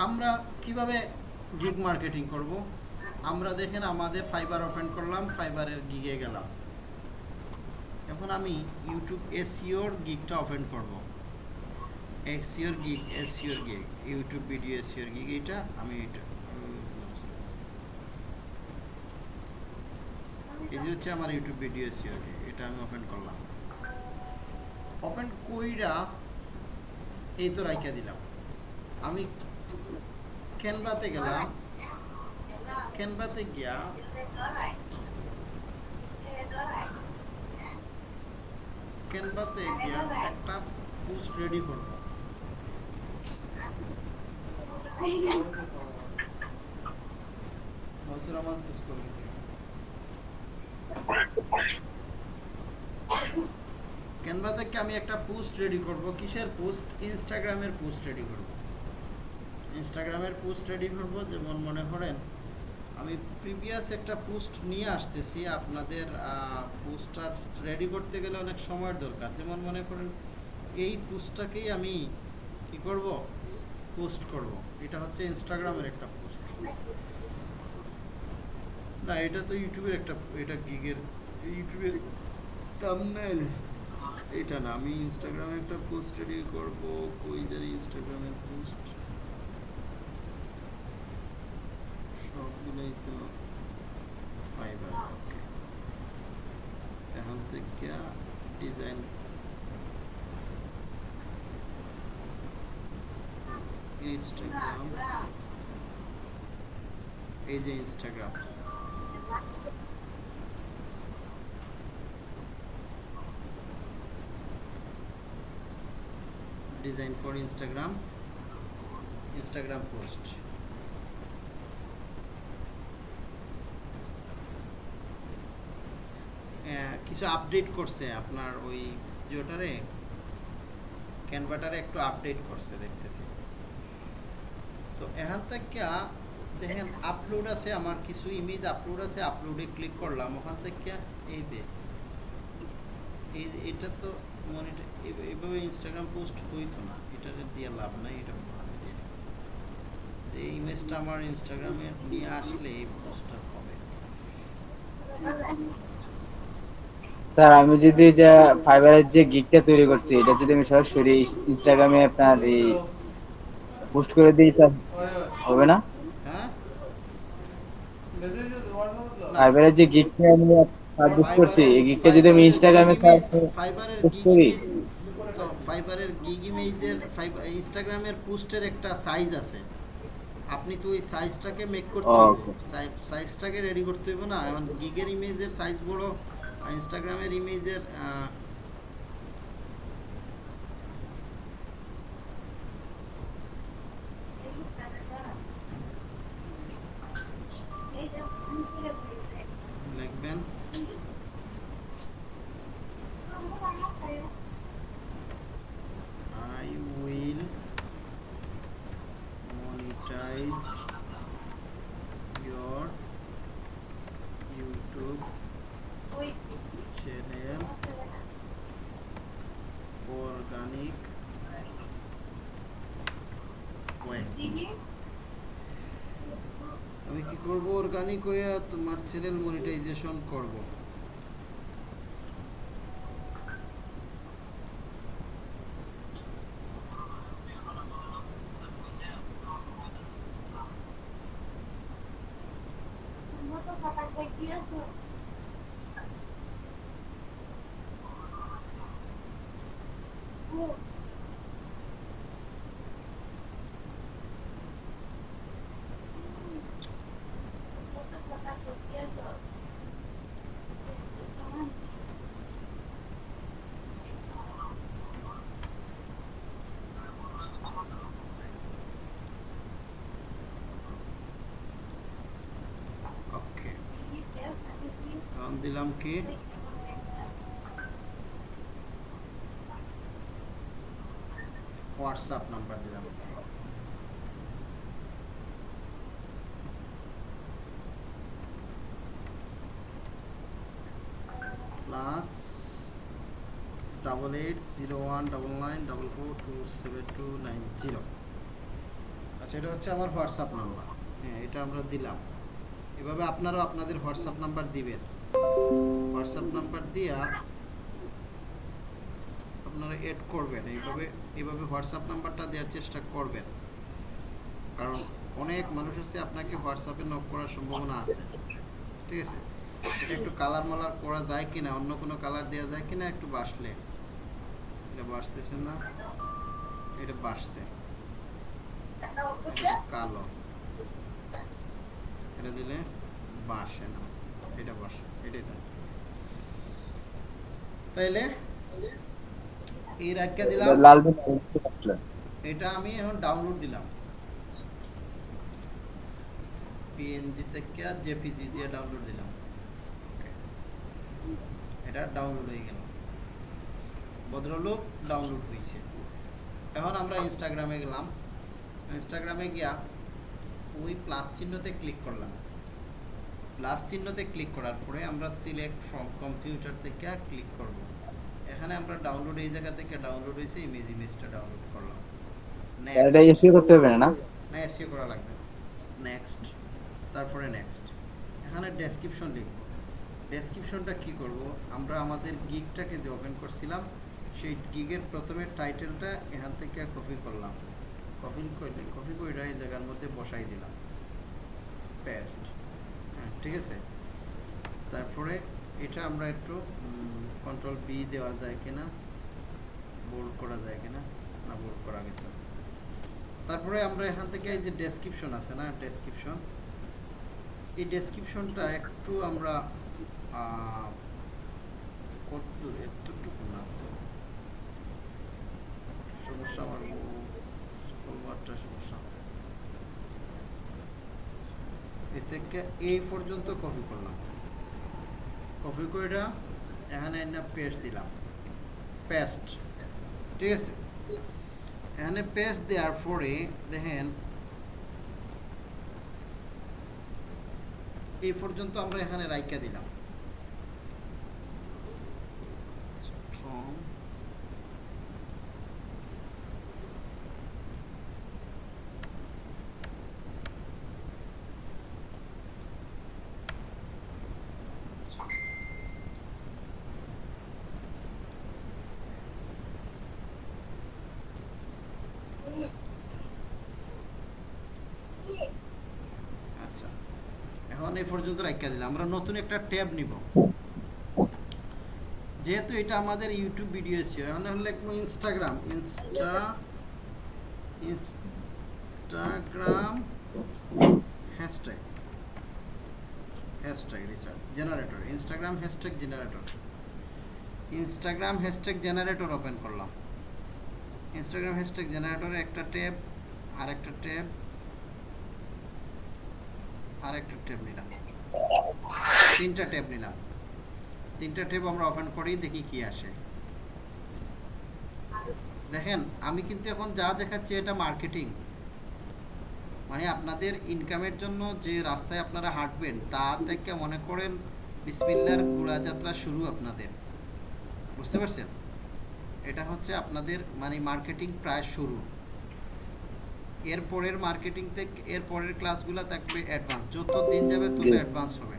আমরা কীভাবে গিগ মার্কেটিং করব? আমরা দেখেন আমাদের ফাইবার ওপেন করলাম ফাইবারের গিগে গেলাম। এখন আমি ইউটিউব এসিওর গিগটা ওপেন করব। এক্সিওর গিগ এসিওর গিগ ইউটিউব ভিডিও এসিওর গিগ এটা আমি এটা এই যে হচ্ছে আমার ইউটিউব ভিডিও এসিওর গিগ এটা আমি ওপেন করলাম। ওপেন কইরা এই তো রাইকা দিলাম। আমি ক্যানভাতে গেলাম। ক্যানভাতে গিয়া ক্যানভাতে গিয়া একটা পোস্ট রেডি করব। গেছে ক্যানভা থেকে আমি একটা পোস্ট রেডি করব। কিসের পোস্ট? ইনস্টাগ্রামের পোস্ট রেডি করব। ইনস্টাগ্রামের পোস্ট রেডি করব, যেমন মনে করেন, আমি প্রিভিয়াস একটা পোস্ট নিয়ে আসতেছি। আপনাদের পোস্টটা রেডি করতে গেলে অনেক সময়ের দরকার। যেমন মনে করেন, এই পোস্টটাকেই আমি কি করব? পোস্ট করব। এটা হচ্ছে ইনস্টাগ্রামের একটা পোস্ট না, এটা তো ইউটিউবের একটা, এটা গিগের ইউটিউবের থাম্বনেল এটা না, আমি ইনস্টাগ্রামে একটা পোস্ট রেডি করব কই জানি ইনস্টাগ্রামের পোস্ট সবগুলোই তো ফাইবার এখন থেকে ডিজাইন ইনস্টাগ্রাম এই যে Instagram design for Instagram Instagram post কিছু আপডেট করছে আপনার ওই ভিডিওটারে ক্যানভাটারে একটু আপডেট করছে দেখতেছি। তো এখান থেকে দেখেন আপলোড আছে, আমার কিছু ইমেজ আপলোড আছে আপলোডে ক্লিক করলাম। ওখান থেকে এই যে, এই এটা তো মনিটর এইভাবে ইনস্টাগ্রাম পোস্ট হইতো না। এটা দিয়ে লাভ নাই, এটা যে ইমেজটা আমার ইনস্টাগ্রামে নিয়ে আসলে এই পোস্টটা হবে। স্যার, আমি যদি যা ফাইবারের যে গিগটা তৈরি করছি, এটা যদি আমি সরাসরি ইনস্টাগ্রামে আপনার এই পোস্ট করে দিই, স্যার? হবে না? ফাইবারের যে গিগটা আমি করছি এই গিগটা যদি আমি ইনস্টাগ্রামে ফাইবারের গিগ করি। ইমেজ তো ফাইবারের গিগ ইমেজের ইনস্টাগ্রামের পোস্টের একটা সাইজ আছে। আপনি তো ওই সাইজটাকে মেক করতে হবে। সাইজটাকে রেডি করতে হবে না। এখন গিগের ইমেজের সাইজ বড় ইনস্টাগ্রামের ইমেজের লিখবেন I will monetize your YouTube channel organic way আমি কি করব কইয়া তোমার চ্যানেল মনিটাইজেশন করব। ওকে দিলাম কি? হোয়াটসঅ্যাপ নাম্বার দিলাম। Plus double eight zero one double nine double four two seven two nine zero. আচ্ছা এটা হচ্ছে আমার হোয়াটসঅ্যাপ নাম্বার। হ্যাঁ এটা আমরা দিলাম। এভাবে আপনারাও আপনাদের হোয়াটসঅ্যাপ নাম্বার দিবেন। হোয়াটসঅ্যাপ নাম্বার দিয়া আপনারা এড করবেন। এইভাবে এইভাবে হোয়াটসঅ্যাপ নাম্বারটা দেওয়ার চেষ্টা করবেন। কারণ অনেক মানুষ আছে আপনাকে হোয়াটসঅ্যাপে নক করার সম্ভাবনা আছে। ঠিক আছে? এটা একটু কালার মালার করা যায় কিনা, অন্য কোনো কালার দেওয়া যায় কিনা একটু বাসলে। এটা বাসতেছে না, এটা বাসছে। কালো। এটা দিলে বাসে না, এটা বাসে। তাইলে এই রাখিয়া দিলাম লাল এটা আমি এখন ডাউনলোড দিলাম পিএনজি থেকে জেপিজি দিয়ে ডাউনলোড দিলাম এটা ডাউনলোড হয়ে গেল ভদ্রলোক ডাউনলোড হয়েছে এখন আমরা ইনস্টাগ্রামে গেলাম ইনস্টাগ্রামে গিয়া ওই প্লাস চিহ্নতে ক্লিক করলাম প্লাস চিহ্নতে ক্লিক করার পরে আমরা সিলেক্ট ফ্রম কম্পিউটার থেকে ক্লিক করব। এখানে আমরা ডাউনলোড এই জায়গা থেকে ডাউনলোড হয়েছে ইমেজ ইমেজটা ডাউনলোড করলাম। এটা এসিও করতে হবে না? না এসিও করা লাগবে নেক্সট তারপরে নেক্সট এখানে ডেসক্রিপশন লিখব। ডেসক্রিপশনটা কি করব? আমরা আমাদের গিগটাকে যে ওপেন করছিলাম সেই গিগের প্রথমে টাইটেলটা এখান থেকে কপি করলাম। কপি কপি করে এই জায়গার মধ্যে বসাই দিলাম। পেস্ট ঠিক আছে? তারপরে এটা আমরা একটু কন্ট্রোল বি দেওয়া যায় কিনা বোল্ড করা যায় কিনা, না বোল্ড করা গেছে। তারপরে আমরা এখান থেকে এই যে ডেসক্রিপশন আছে না ডেসক্রিপশন এই ডেসক্রিপশনটা একটু আমরা সমস্যা আমার এ থেকে এই পর্যন্ত কপি করলাম। কপি করে এখানে একটা পেস্ট দিলাম। পেস্ট ঠিক আছে? এখানে পেস্ট দেওয়ার পরে দেখেন, এই পর্যন্ত আমরা এখানে রাইকা দিলাম Strong. আচ্ছা এখন এই পর্যন্ত রাখা দিলাম। আমরা নতুন একটা ট্যাব নিব। যেহেতু এটা আমাদের ইউটিউব ভিডিও ছিল লিখব Instagram insta Instagram hashtag hashtag research generator Instagram hashtag generator Instagram hashtag generator open করলাম। ইনস্টাগ্রাম হ্যাশট্যাগ জেনারেটরে একটা ট্যাব আর একটা ট্যাব আর একটা ট্যাব নিলাম। তিনটা ট্যাব নিলাম। তিনটা ট্যাব আমরা ওপেন করেই দেখি কি আসে। দেখেন আমি কিন্তু এখন যা দেখাচ্ছি এটা মার্কেটিং মানে আপনাদের ইনকামের জন্য যে রাস্তায় আপনারা হাঁটবেন তা থেকে মনে করেন বিসমিল্লার যাত্রা শুরু আপনাদের। বুঝতে পারছেন? এটা হচ্ছে আপনাদের মানে মার্কেটিং প্রায় শুরু। এর পরের মার্কেটিং থেকে এর পরের ক্লাসগুলো থাকবে অ্যাডভান্স যত দিন যাবে তত অ্যাডভান্স হবে।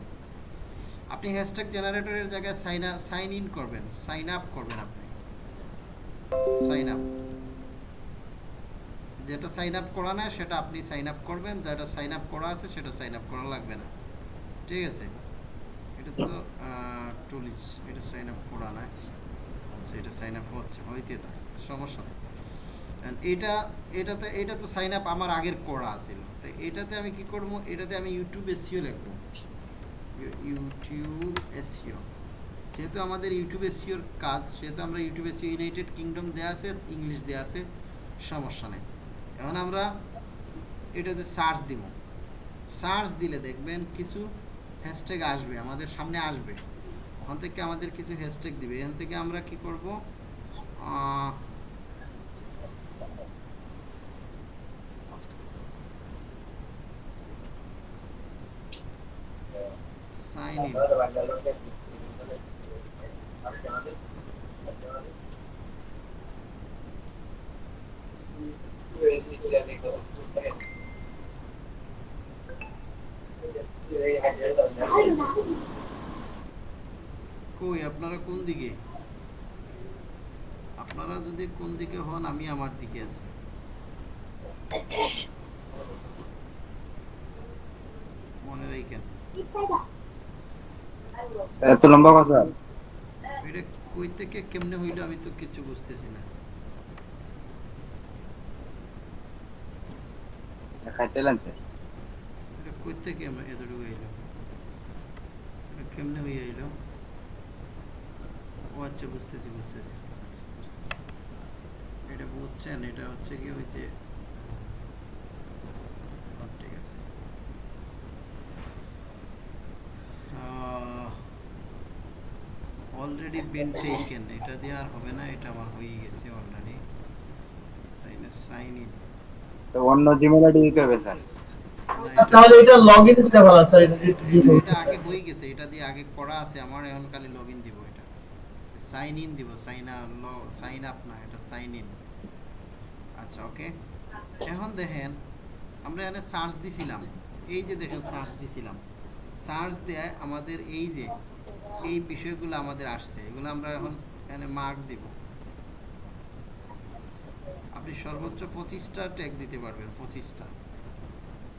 আপনি হ্যাশট্যাগ জেনারেটরের জায়গায় সাইন সাইন ইন করবেন সাইন আপ করবেন আপনি। সাইন আপ যেটা সাইন আপ করা না সেটা আপনি সাইন আপ করবেন, যেটা সাইন আপ করা আছে, সেটা সাইন আপ করা লাগবে না। ঠিক আছে? এটা তো টুলিস এটা সাইন আপ করা না আচ্ছা এটা সাইন আপ হচ্ছে, হইতে থাকে সমস্যা নেই। এটা, এটাতে, এটা তো সাইন আপ আমার আগের করা ছিল তো এটাতে আমি কি করব? এটাতে আমি ইউটিউব এসিও লিখব। ইউটিউব এসিও যেহেতু আমাদের ইউটিউব এসিওর কাজ, সেহেতু আমরা ইউটিউব এসিও ইউনাইটেড কিংডম দেওয়া আছে ইংলিশ দেওয়া আছে, সমস্যা নেই। এখন আমরা এটাতে সার্চ দিব। সার্চ দিলে দেখবেন কিছু হ্যাশট্যাগ আসবে, আমাদের সামনে আসবে। ওখান থেকে আমাদের কিছু হ্যাশট্যাগ দিবে। এখান থেকে আমরা কি করব? সাইন ইন কই, আপনারা কোন দিকে? আপনারা যদি কোন দিকে হন, আমি আমার দিকে আছি। মনে রাখেন এত লম্বা কথা? এটা কই থেকে কেমনে হইল আমি তো কিছু বুঝতেছি না। খাইতেলেন স্যার এটা কই থেকে এতটুকু এটা কেমনে হয়ে এলো ও আচ্ছা বুঝতেছি বুঝতেছি আচ্ছা, এটা বুঝছেন? এটা হচ্ছে কি ওই যে ঠিক আছে। অলরেডি বিন টেকেন এটা দিয়ে আর হবে না এটা আমার হয়ে গেছে অলরেডি তাই না সাইন ইন তো অন্য জিমেল আইডি দিতে হবে স্যার। তাহলে এটা লগ ইন দিতে ভালো স্যার এটা এটা আগে হয়ে গেছে এটা দিয়ে আগে করা আছে আমার এখন খালি লগ ইন দিব এটা। সাইন ইন দিব সাইন আপ সাইন আপ না এটা সাইন ইন আচ্ছা ওকে এখন দেখেন আমরা এখানে সার্চ দিছিলাম। এই যে দেখেন সার্চ দিছিলাম। সার্চ দেয় আমাদের এই যে এই বিষয়গুলো আমাদের আসছে। এগুলো আমরা এখন এখানে মার্ক দিব। আপনি সর্বোচ্চ পঁচিশটা ট্যাগ দিতে পারবেন, পঁচিশটা।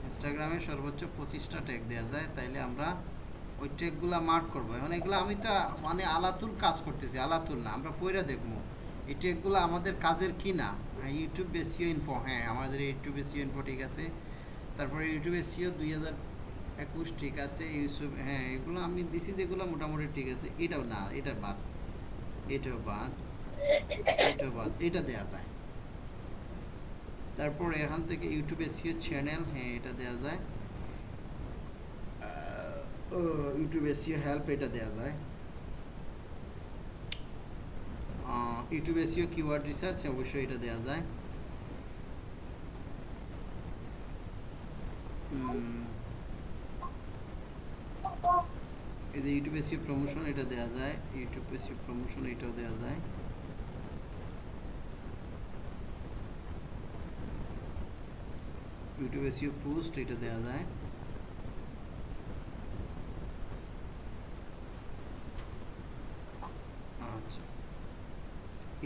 ইনস্টাগ্রামে সর্বোচ্চ পঁচিশটা ট্যাগ দেওয়া যায়, তাইলে আমরা ওই ট্যাগগুলো মার্ক করব। এখন এগুলো আমি তো মানে আলাতুল কাজ করতেছি আলাতুল না, আমরা পয়রা দেখব। এই ট্যাগগুলো আমাদের কাজের কি না? ইউটিউব বেসিও ইনফো হ্যাঁ আমাদের ইউটিউব বেসিও ইনফো ঠিক আছে। তারপরে ইউটিউব এসিও দুই হাজার একুশ ঠিক আছে, ইউসুফ হ্যাঁ এগুলো আমি দিছি যেগুলো মোটামুটি ঠিক আছে। এটাও না, এটা বাদ। এটাও বাদ। এটাও বাদ। এটা দেওয়া যায়। তারপর এখান থেকে ইউটিউব এসিও চ্যানেল হ্যাঁ এটা দেওয়া যায়। ইউটিউব এসিও হেল্প এটা দেওয়া যায়। ইউটিউব এসিও কিওয়ার্ড রিসার্চ অবশ্যই এটা দেওয়া যায়। এই যে ইউটিউব এসিও প্রমোশন এটা দেওয়া যায়। ইউটিউব এসিও প্রমোশন এটাও দেওয়া যায়। ইউটিউব এসিও পোস্ট এটা দেওয়া যায়। আচ্ছা।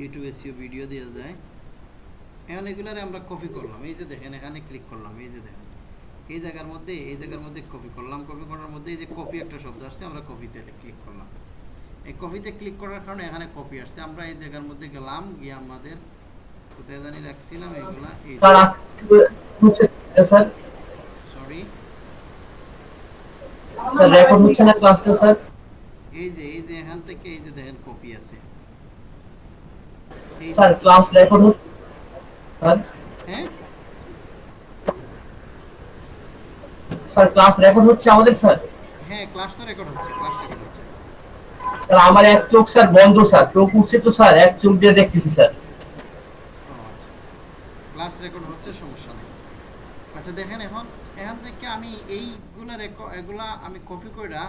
ইউটিউব এসিও ভিডিও দেওয়া যায়। এখন এগুলারে আমরা কপি করলাম। এই যে দেখেন, এখানে ক্লিক করলাম। এই যে দেখেন। এই জায়গার মধ্যে এই জায়গার মধ্যে কপি করলাম। কপি করার মধ্যে এই যে কপি একটা শব্দ আসছে আমরা কপিতে ক্লিক করলাম। এই কপিতে ক্লিক করার কারণে এখানে কপি আসছে। আমরা এই জায়গার মধ্যে গেলাম গিয়ে আমাদের কোথায় জানি রাখছিলাম এগুলা এই সরি স্যার? রেকর্ড হচ্ছে না ক্লাসটা স্যার? এই যে এই যে এখান থেকে এই যে দেখেন কপি আছে। স্যার ক্লাস রেকর্ড হচ্ছে স্যার ক্লাস রেকর্ড হচ্ছে আমাদের স্যার হ্যাঁ ক্লাস তো রেকর্ড হচ্ছে ক্লাস রেকর্ড হচ্ছে। স্যার আমার এক চোখ স্যার বন্ধ স্যার চোখ উঠছে তো স্যার এক চোখ দিয়ে দেখতেছি স্যার ক্লাস রেকর্ড হচ্ছে সমস্যা নেই। আচ্ছা দেখেন এখন এখান থেকে আমি এইগুলা রেকর্ড এগুলা আমি কপি কইরা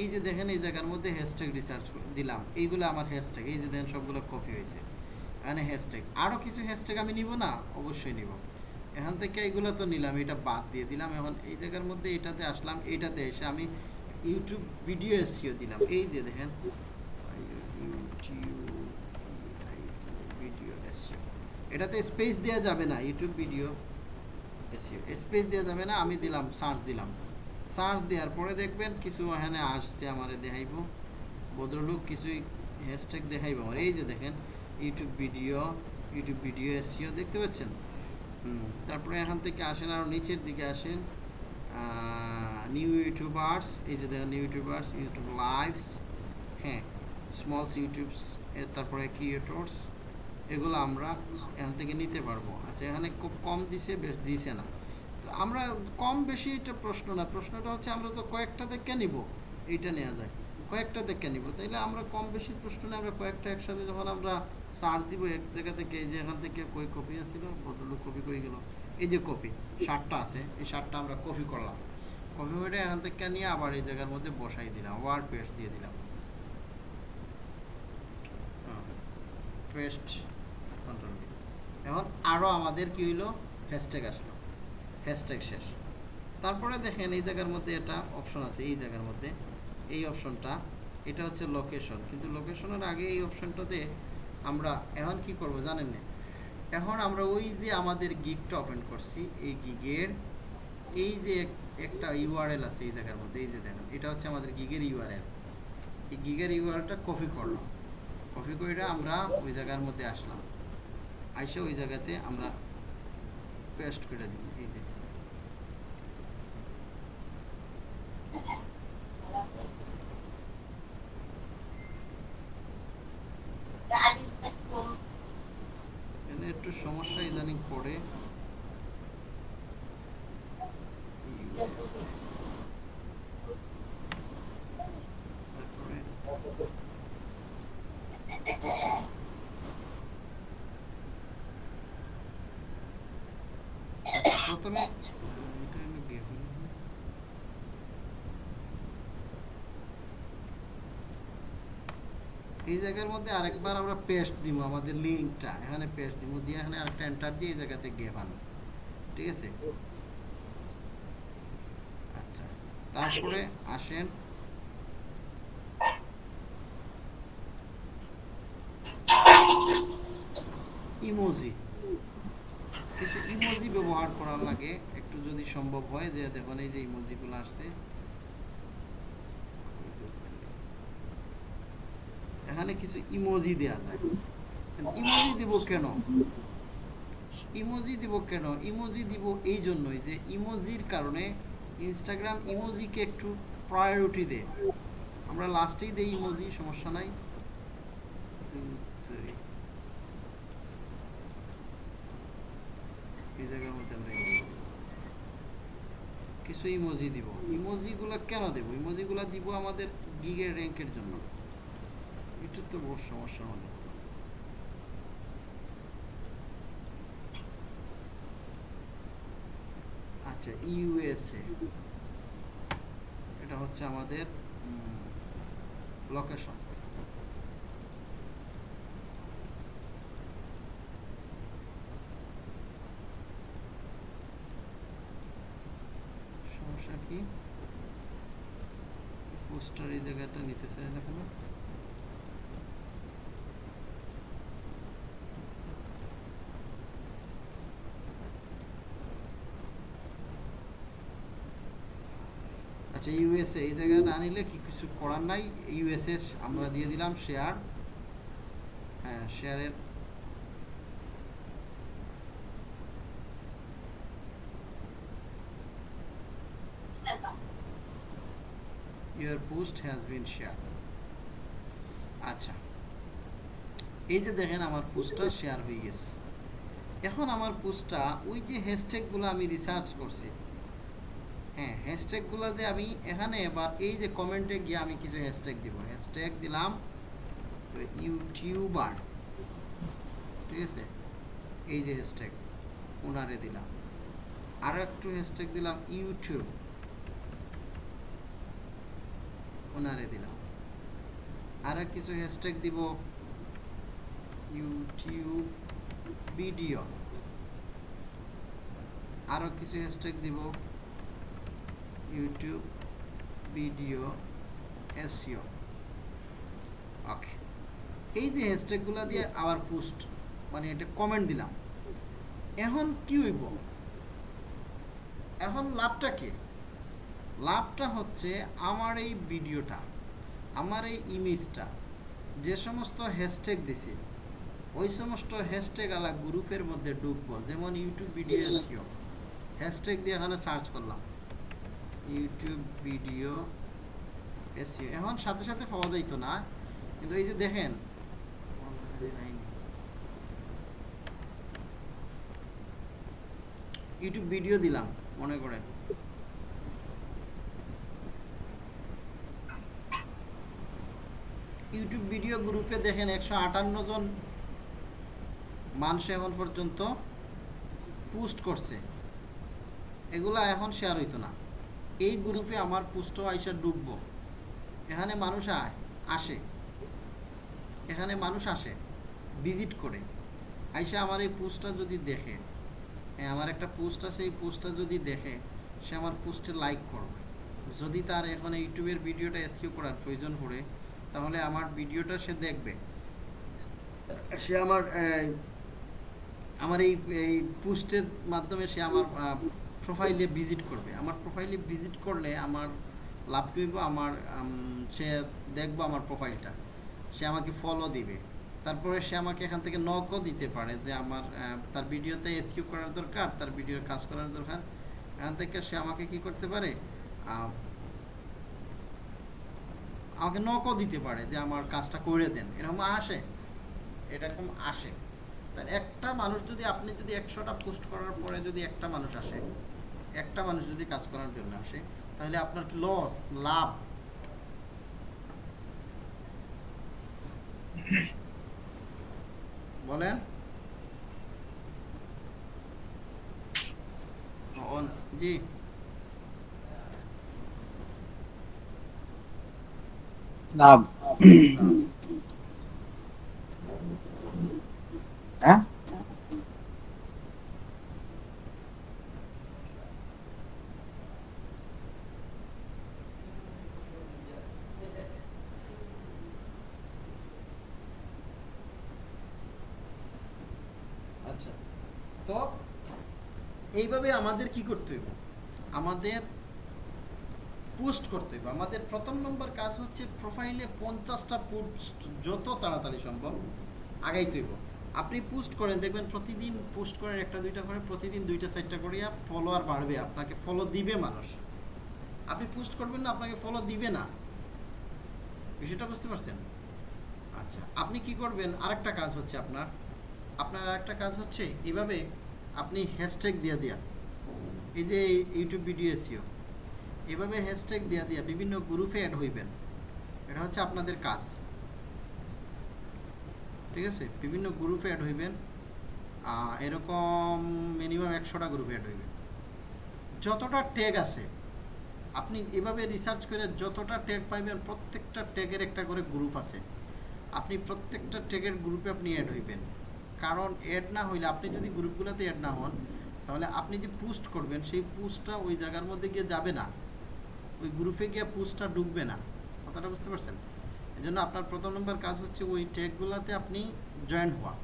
এই যে দেখেন এই জায়গার মধ্যে হ্যাশট্যাগ রিসার্চ দিলাম। এইগুলো আমার হ্যাশট্যাগ এই যে দেখেন সবগুলো কপি হয়েছে। এখানে হ্যাশট্যাগ আরও কিছু হ্যাশট্যাগ আমি নিব না? অবশ্যই নিব। এখান থেকে এইগুলো তো নিলাম, এটা বাদ দিয়ে দিলাম। এখন এই জায়গার মধ্যে এটাতে আসলাম এইটাতে এসে আমি ইউটিউব ভিডিও এসিও দিলাম। এই যে দেখেন ভিডিও এটাতে স্পেস দেওয়া যাবে না ইউটিউব ভিডিও এসিও স্পেস দেওয়া যাবে না, আমি দিলাম সার্চ দিলাম। সার্চ দেওয়ার পরে দেখবেন কিছু এখানে আসছে, আমার দেখাইব। ভদ্রলোক কিছুই হ্যাশট্যাগ দেখাইব। আমার এই যে দেখেন YouTube video YouTube video SEO দেখতে পাচ্ছেন? তারপরে এখান থেকে আসেন আরও নিচের দিকে আসেন নিউ ইউটিউবার্স এই যে দেখেন নিউ ইউটিউবার্স ইউটিউব লাইভস হ্যাঁ স্মলস ইউটিউবস তারপরে ক্রিয়েটর্স এগুলো আমরা এখান থেকে নিতে পারব। আচ্ছা এখানে খুব কম দিছে, বেশ দিছে না। তো আমরা কম বেশি এটা প্রশ্ন না, প্রশ্নটা হচ্ছে আমরা তো কয়েকটা দেখে নিব, এইটা নেওয়া যায় কয়েকটা দেখে নিব। তাইলে আমরা কম বেশি প্রশ্ন না আমরা কয়েকটা একসাথে যখন আমরা সার্চ দিব, এক জায়গা থেকে এই যে এখান থেকে কই কপি আছিল? ভদ্রলোক কপি কই গেল? এই যে কপি ষাটটা আছে, এই ষাটটা আমরা কপি করলাম। কপি করে এখান থেকে নিয়ে আবার এই জায়গার মধ্যে বসাই দিলাম, ওয়ার্ড পেস্ট দিয়ে দিলাম। পেস্ট কন্ট্রোল এখন আরও আমাদের কি হইল? হ্যাশট্যাগ আসলো। হ্যাশট্যাগ শেষ। তারপরে দেখেন এই জায়গার মধ্যে এটা অপশন আছে, এই জায়গার মধ্যে এই অপশনটা, এটা হচ্ছে লোকেশন কিন্তু লোকেশনের আগে এই অপশনটাতে আমরা এখন কি করব জানেন না? এখন আমরা ওই যে আমাদের গিগটা ওপেন করছি, এই গিগের এই যে এক- একটা ইউআরএল আছে এই জায়গার মধ্যে, এই যে দেখেন, এটা হচ্ছে আমাদের গিগের ইউআরএল এই গিগের ইউআরএলটা কপি করলাম। কপি করে আমরা ওই জায়গার মধ্যে আসলাম। আইসে ওই জায়গাতে আমরা পেস্ট করে দিই এই যে এখানে একটু সমস্যা ইদানিং পড়ে। প্রথমে এটা হলো গেমিং এই জায়গার মধ্যে আরেকবার আমরা পেস্ট দিব, আমাদের লিঙ্কটা এখানে পেস্ট দিব, দিয়ে এখানে আরেকটা এন্টার দিয়ে এই জায়গাতে গেভান ঠিক আছে? আচ্ছা তারপরে আসেন। ইমোজি কিছু ইমোজি ব্যবহার করার লাগে, একটু যদি সম্ভব হয়, যে দেখুন এই যে ইমোজিগুলো আসছে। এখানে কিছু ইমোজি দেওয়া যায়। ইমোজি দিব কেন? ইমোজি দিব কেন? ইমোজি দিব এই জন্যই যে ইমোজির কারণে ইনস্টাগ্রাম ইমোজিকে একটু প্রায়োরিটি দেয়। আমরা লাস্টেই দেই ইমোজি সমস্যা নাই। এই জায়গার মধ্যে কিছু ইমোজি দিব। ইমোজিগুলো কেন দেব? ইমোজিগুলো দিব আমাদের গিগের র্যাঙ্কের জন্য। এটা তো বড় সমস্যা আমাদের আচ্ছা ইউএসএ। এটা হচ্ছে আমাদের লোকেশন সমস্যা কি? পোস্টার এই জায়গাটা নিতে চাই না কেন? আচ্ছা ইউএসএ এই জায়গায় না নিলে কি কিছু করার নাই? ইউএসএ আমরা দিয়ে দিলাম শেয়ার হ্যাঁ শেয়ারের your post has been shared. আচ্ছা এই যে দেখেন আমার পোস্টটা শেয়ার হয়ে গেছে। এখন আমার পোস্টটা ওই যে হ্যাশট্যাগুলো আমি রিসার্চ করছি হ্যাঁ হ্যাশট্যাগুলো দিয়ে আমি এখানে এবার এই যে কমেন্টে গিয়ে আমি কিছু হ্যাশট্যাগ দিব। হ্যাশট্যাগ দিলাম ইউটিউবার। ঠিক আছে? এই যে হ্যাশট্যাগ ওনারে দিলাম। আরও একটু হ্যাশট্যাগ দিলাম ইউটিউব। ওনারে দিলাম। আরও কিছু হ্যাশট্যাগ দিব ইউটিউব ভিডিও। আরও কিছু হ্যাশট্যাগ দিব ইউটিউব ভিডিও এসিও ওকে এই যে হ্যাশট্যাগুলো দিয়ে আবার পোস্ট মানে এটা কমেন্ট দিলাম। এখন কি হইব? এখন লাভটা কি? লাভটা হচ্ছে আমার এই ভিডিওটা আমার এই ইমেজটা যে সমস্ত হ্যাশট্যাগ দিছি ওই সমস্ত হ্যাশট্যাগ আলা গ্রুপের মধ্যে ঢুকবো। যেমন ইউটিউব ভিডিও এসিও হ্যাশট্যাগ দিয়ে এখানে সার্চ করলাম। ইউটিউব ভিডিও এসিও এখন সাথে সাথে পাওয়া যাইতো না, কিন্তু এই যে দেখেন, ইউটিউব ভিডিও দিলাম, মনে করেন। ইউটিউব ভিডিও গ্রুপে দেখেন একশো আটান্ন জন মানুষ এখন পর্যন্ত পোস্ট করছে। এগুলা এখন শেয়ার হইতো না। এই গ্রুপে আমার পোস্টও আইসা ডুববো। এখানে মানুষ আয়, আসে। এখানে মানুষ আসে ভিজিট করে। আইসা আমার এই পোস্টটা যদি দেখে হ্যাঁ আমার একটা পোস্ট আছে, এই পোস্টটা যদি দেখে, সে আমার পোস্টে লাইক করবে। যদি তার এখন ইউটিউবের ভিডিওটা এসকিউ করার প্রয়োজন পড়ে, তাহলে আমার ভিডিওটা সে দেখবে। সে আমার আমার এই এই পোস্টের মাধ্যমে সে আমার প্রোফাইলে ভিজিট করবে। আমার প্রোফাইলে ভিজিট করলে আমার লাভ করব আমার সে দেখব আমার প্রোফাইলটা সে আমাকে ফলো দিবে। তারপরে সে আমাকে এখান থেকে নকও দিতে পারে যে আমার তার ভিডিওতে এসকিউ করার দরকার, তার ভিডিওর কাজ করার দরকার। এখান থেকে সে আমাকে কি করতে পারে? আমাকে নকও দিতে পারে যে আমার কাজটা করে দেন। এরকম আসে? এরকম আসে। তার একটা মানুষ যদি, আপনি যদি একশোটা পোস্ট করার পরে যদি একটা মানুষ আসে একটা মানুষ যদি কাজ করার জন্য আসে, তাহলে আপনার কি লস লাভ? বলেন। জি। লাভ। হ্যাঁ আচ্ছা তো এইভাবে আমাদের কি করতে হইব? আমাদের পোস্ট করতে হইব। আমাদের প্রথম নম্বর কাজ হচ্ছে প্রোফাইলে পঞ্চাশটা পোস্ট যত তাড়াতাড়ি সম্ভব আগাইতে হইব। আপনি পোস্ট করেন, দেখবেন প্রতিদিন পোস্ট করেন একটা, দুইটা করে, প্রতিদিন দুইটা, চারটা করিয়া ফলোয়ার বাড়বে, আপনাকে ফলো দিবে মানুষ। আপনি পোস্ট করবেন না, আপনাকে ফলো দিবে না। বিষয়টা বুঝতে পারছেন? আচ্ছা আপনি কি করবেন? আরেকটা কাজ হচ্ছে আপনার। আপনার আরেকটা কাজ হচ্ছে, এইভাবে আপনি হ্যাশট্যাগ দিয়া দিয়া, এই যে ইউটিউব ভিডিও এসিও এভাবে হ্যাশট্যাগ দিয়া দিয়া বিভিন্ন গ্রুপে অ্যাড হইবেন। এটা হচ্ছে আপনাদের কাজ। ঠিক আছে? বিভিন্ন গ্রুপে অ্যাড হইবেন। এরকম মিনিমাম একশোটা গ্রুপে অ্যাড হইবেন। যতটা ট্যাগ আছে, আপনি এভাবে রিসার্চ করে যতটা ট্যাগ পাইবেন, প্রত্যেকটা ট্যাগের একটা করে গ্রুপ আছে। আপনি প্রত্যেকটা ট্যাগের গ্রুপে আপনি অ্যাড হইবেন। কারণ অ্যাড না হইলে আপনি যদি গ্রুপগুলোতে অ্যাড না হন, তাহলে আপনি যে পোস্ট করবেন, সেই পোস্টটা ওই জায়গার মধ্যে গিয়ে যাবে না। ওই গ্রুপে গিয়ে পোস্টটা ঢুকবে না। কথাটা বুঝতে পারছেন? এই জন্য আপনার প্রথম নম্বর কাজ হচ্ছে ওই ট্যাগগুলোতে আপনি জয়েন হওয়া।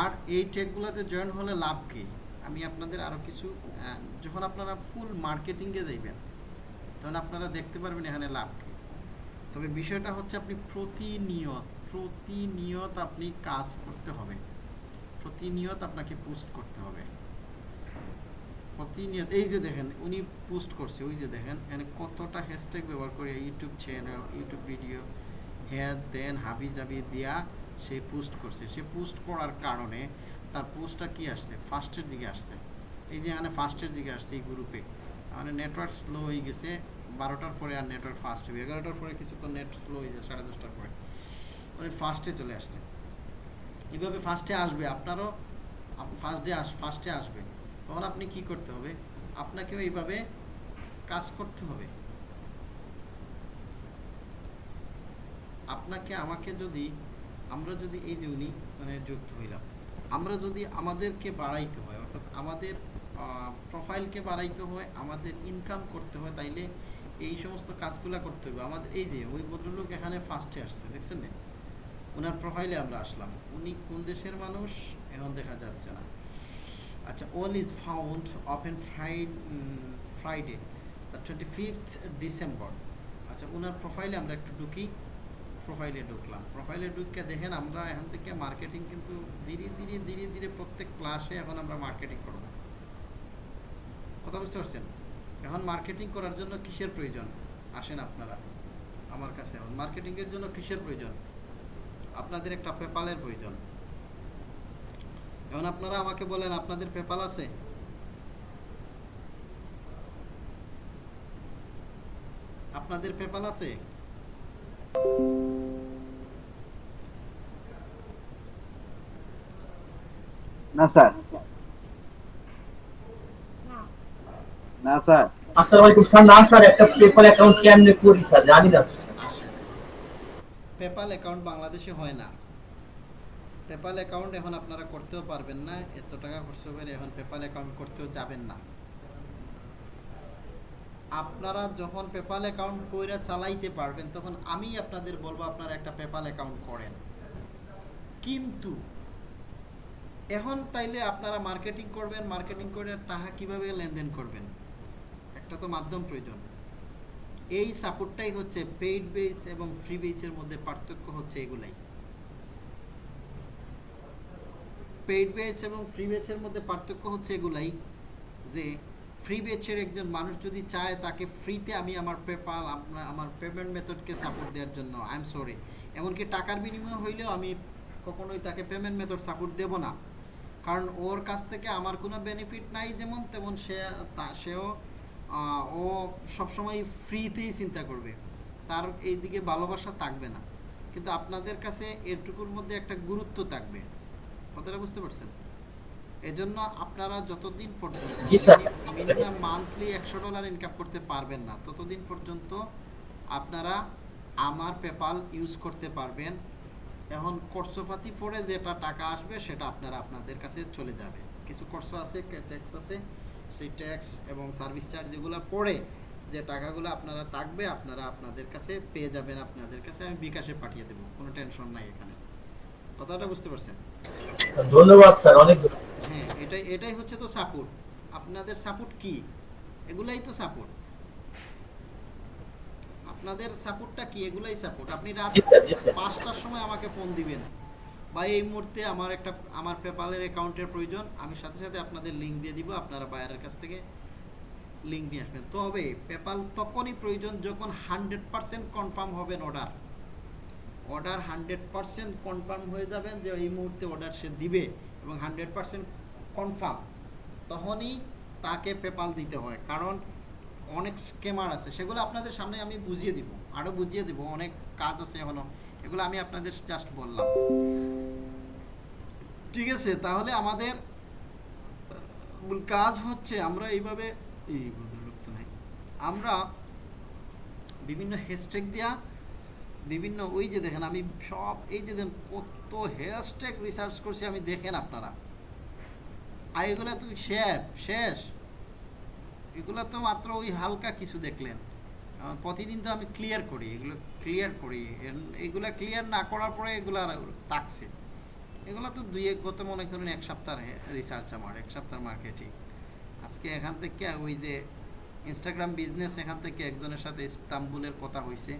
আর এই ট্যাগগুলোতে জয়েন হলে লাভ কী? আমি আপনাদের আরও কিছু যখন আপনারা ফুল মার্কেটিংয়ে যাইবেন, তখন আপনারা দেখতে পারবেন এখানে লাভ কী। তবে বিষয়টা হচ্ছে আপনি প্রতিনিয়ত প্রতিনিয়ত আপনি কাজ করতে হবে। প্রতিনিয়ত আপনাকে পোস্ট করতে হবে। প্রতিনিয়ত, এই যে দেখেন, উনি পোস্ট করছে, ওই যে দেখেন, এখানে কতটা হ্যাশট্যাগ ব্যবহার করে ইউটিউব চ্যানেল ইউটিউব ভিডিও হ্যাঁ দেন, হাবি জাবি দিয়া সে পোস্ট করছে। সে পোস্ট করার কারণে তার পোস্টটা কি আসছে? ফার্স্টের দিকে আসছে। এই যে এখানে ফার্স্টের দিকে আসছে এই গ্রুপে মানে নেটওয়ার্ক স্লো হয়ে গেছে, বারোটার পরে আর নেটওয়ার্ক ফাস্ট হবে এগারোটার পরে কিছুক্ষণ নেট স্লো হয়ে যায়, সাড়ে দশটার পরে। মানে ফার্স্টে চলে আসছে এভাবে ফার্স্টে আসবে? আপনারও ফার্স্ট ডে আস ফার্স্টে আসবে। তখন আপনি কি করতে হবে? আপনাকেও এইভাবে কাজ করতে হবে। আপনাকে, আমাকে যদি, আমরা যদি এই যে উনি মানে যুক্ত হইলাম, আমরা যদি আমাদেরকে বাড়াইতে হয়, অর্থাৎ আমাদের প্রোফাইলকে বাড়াইতে হয়, আমাদের ইনকাম করতে হয়, তাইলে এই সমস্ত কাজগুলো করতে হবে আমাদের, এই যে ওই ভদ্রলোক এখানে ফার্স্টে আসছে, দেখছেন না? ওনার প্রোফাইলে আমরা আসলাম। উনি কোন দেশের মানুষ? এখন দেখা যাচ্ছে না। আচ্ছা all is found open fried Friday twenty fifth December আচ্ছা ওনার প্রোফাইলে আমরা একটু ঢুকি। প্রোফাইলে ঢুকলাম। প্রোফাইলে ঢুকে দেখেন আমরা এখান থেকে মার্কেটিং কিন্তু ধীরে ধীরে ধীরে ধীরে প্রত্যেক ক্লাসে এখন আমরা মার্কেটিং করব। কথা বুঝতে পারছেন? এখন মার্কেটিং করার জন্য কিসের প্রয়োজন? আসেন আপনারা। আমার কাছে এখন। মার্কেটিংয়ের জন্য কিসের প্রয়োজন? আপনাদের একটা পেপালের প্রয়োজন। এখন আপনারা আমাকে বলেন আপনাদের পেপাল আছে? আপনাদের পেপাল আছে? না স্যার। না না স্যার। আসসালামু আলাইকুম স্যার। না স্যার একটা পেপার অ্যাকাউন্ট কেমনে করি স্যার? জানি না পেপাল অ্যাকাউন্ট বাংলাদেশে হয় না। পেপাল অ্যাকাউন্ট এখন আপনারা করতেও পারবেন না, এত টাকা খরচ করে এখন পেপাল অ্যাকাউন্ট করতেও যাবেন না। আপনারা যখন পেপাল অ্যাকাউন্ট কইরা চালাইতে পারবেন, তখন আমি আপনাদের বলব আপনারা একটা পেপাল অ্যাকাউন্ট করেন। কিন্তু এখন তাইলে আপনারা মার্কেটিং করবেন মার্কেটিং করে টাকা কীভাবে লেনদেন করবেন? একটা তো মাধ্যম প্রয়োজন। এই সাপোর্টটাই হচ্ছে পেইড বেস এবং ফ্রি বেসের মধ্যে পার্থক্য হচ্ছে এগুলাই। পেইড বেচ এবং ফ্রি বেচের মধ্যে পার্থক্য হচ্ছে এগুলাই যে ফ্রি বেচের একজন মানুষ যদি চায় তাকে ফ্রিতে আমি আমার পেপাল আপনার আমার পেমেন্ট মেথডকে সাপোর্ট দেওয়ার জন্য। আই এম সরি এমনকি টাকার বিনিময় হইলেও আমি কখনোই তাকে পেমেন্ট মেথড সাপোর্ট দেব না। কারণ ওর কাছ থেকে আমার কোনো বেনিফিট নাই যেমন তেমন সে, তা, সেও ও সবসময় ফ্রিতেই চিন্তা করবে। তার এই দিকে ভালোবাসা থাকবে না। কিন্তু আপনাদের কাছে এটুকুর মধ্যে একটা গুরুত্ব থাকবে। কথাটা বুঝতে পারছেন? এজন্য আপনারা যতদিন পর্যন্ত মিনিমাম মান্থলি একশো ডলার ইনকাম করতে পারবেন না ততদিন পর্যন্ত আপনারা আমার পেপাল ইউজ করতে পারবেন। এখন খরচপাতি পরে যেটা টাকা আসবে সেটা আপনারা আপনাদের কাছে চলে যাবে। কিছু খরচ আছে ট্যাক্স আছে সেই ট্যাক্স এবং সার্ভিস চার্জ যেগুলো পড়ে যে টাকাগুলো আপনারা থাকবে আপনারা আপনাদের কাছে পেয়ে যাবেন আপনাদের কাছে আমি বিকাশে পাঠিয়ে দেবো। কোনো টেনশন নাই এখানে। কথাটা বুঝতে পারছেন? ধন্যবাদ স্যার। অনেক হ্যাঁ এটাই এটাই হচ্ছে তো সাপোর্ট আপনাদের সাপোর্ট কি? এগুলাই তো সাপোর্ট আপনাদের সাপোর্টটা কি? এগুলাই সাপোর্ট আপনি রাত পাঁচটার সময় আমাকে ফোন দিবেন। বা এই মুহূর্তে আমার একটা, আমার পেপালের অ্যাকাউন্টের প্রয়োজন, আমি সাথে সাথে আপনাদের লিঙ্ক দিয়ে দিব, আপনারা বায়ারের কাছ থেকে লিঙ্ক নিয়ে আসবেন। তবে পেপাল তখনই প্রয়োজন যখন হান্ড্রেড পার্সেন্ট কনফার্ম হবেন order order hundred percent confirm হয়ে যাবেন যে এই মুহূর্তে অর্ডার সে দিবে এবং হান্ড্রেড পার্সেন্ট কনফার্ম তখনই তাকে পেপাল দিতে হয়। কারণ অনেক স্কেমার আছে, সেগুলো আপনাদের সামনে আমি বুঝিয়ে দিব আরও বুঝিয়ে দিব, অনেক কাজ আছে এখনও এগুলো আমি আপনাদের জাস্ট বললাম। ঠিক আছে, তাহলে আমাদের কাজ হচ্ছে আমরা এইভাবে, এই নাই, আমরা বিভিন্ন হ্যাশট্যাগ দেওয়া বিভিন্ন ওই যে দেখেন, আমি সব এই যে দেখেন কত হ্যাশট্যাগ রিসার্চ করছি, আমি দেখেন আপনারা। আর এগুলো তো শেষ শেষ। এগুলো তো মাত্র ওই হালকা কিছু দেখলেন। প্রতিদিন তো আমি ক্লিয়ার করি, এগুলো ক্লিয়ার করি। এগুলা ক্লিয়ার না করার পরে এগুলো তাকছে। এগুলো তো দুই এক গত মনে করুন এক সপ্তাহ রিসার্চ আমার, এক সপ্তাহ মার্কেটিং আজকে এখান থেকে ওই যে ইনস্টাগ্রাম বিজনেস এখান থেকে একজনের সাথে ইস্তাম্বুলের কথা হয়েছে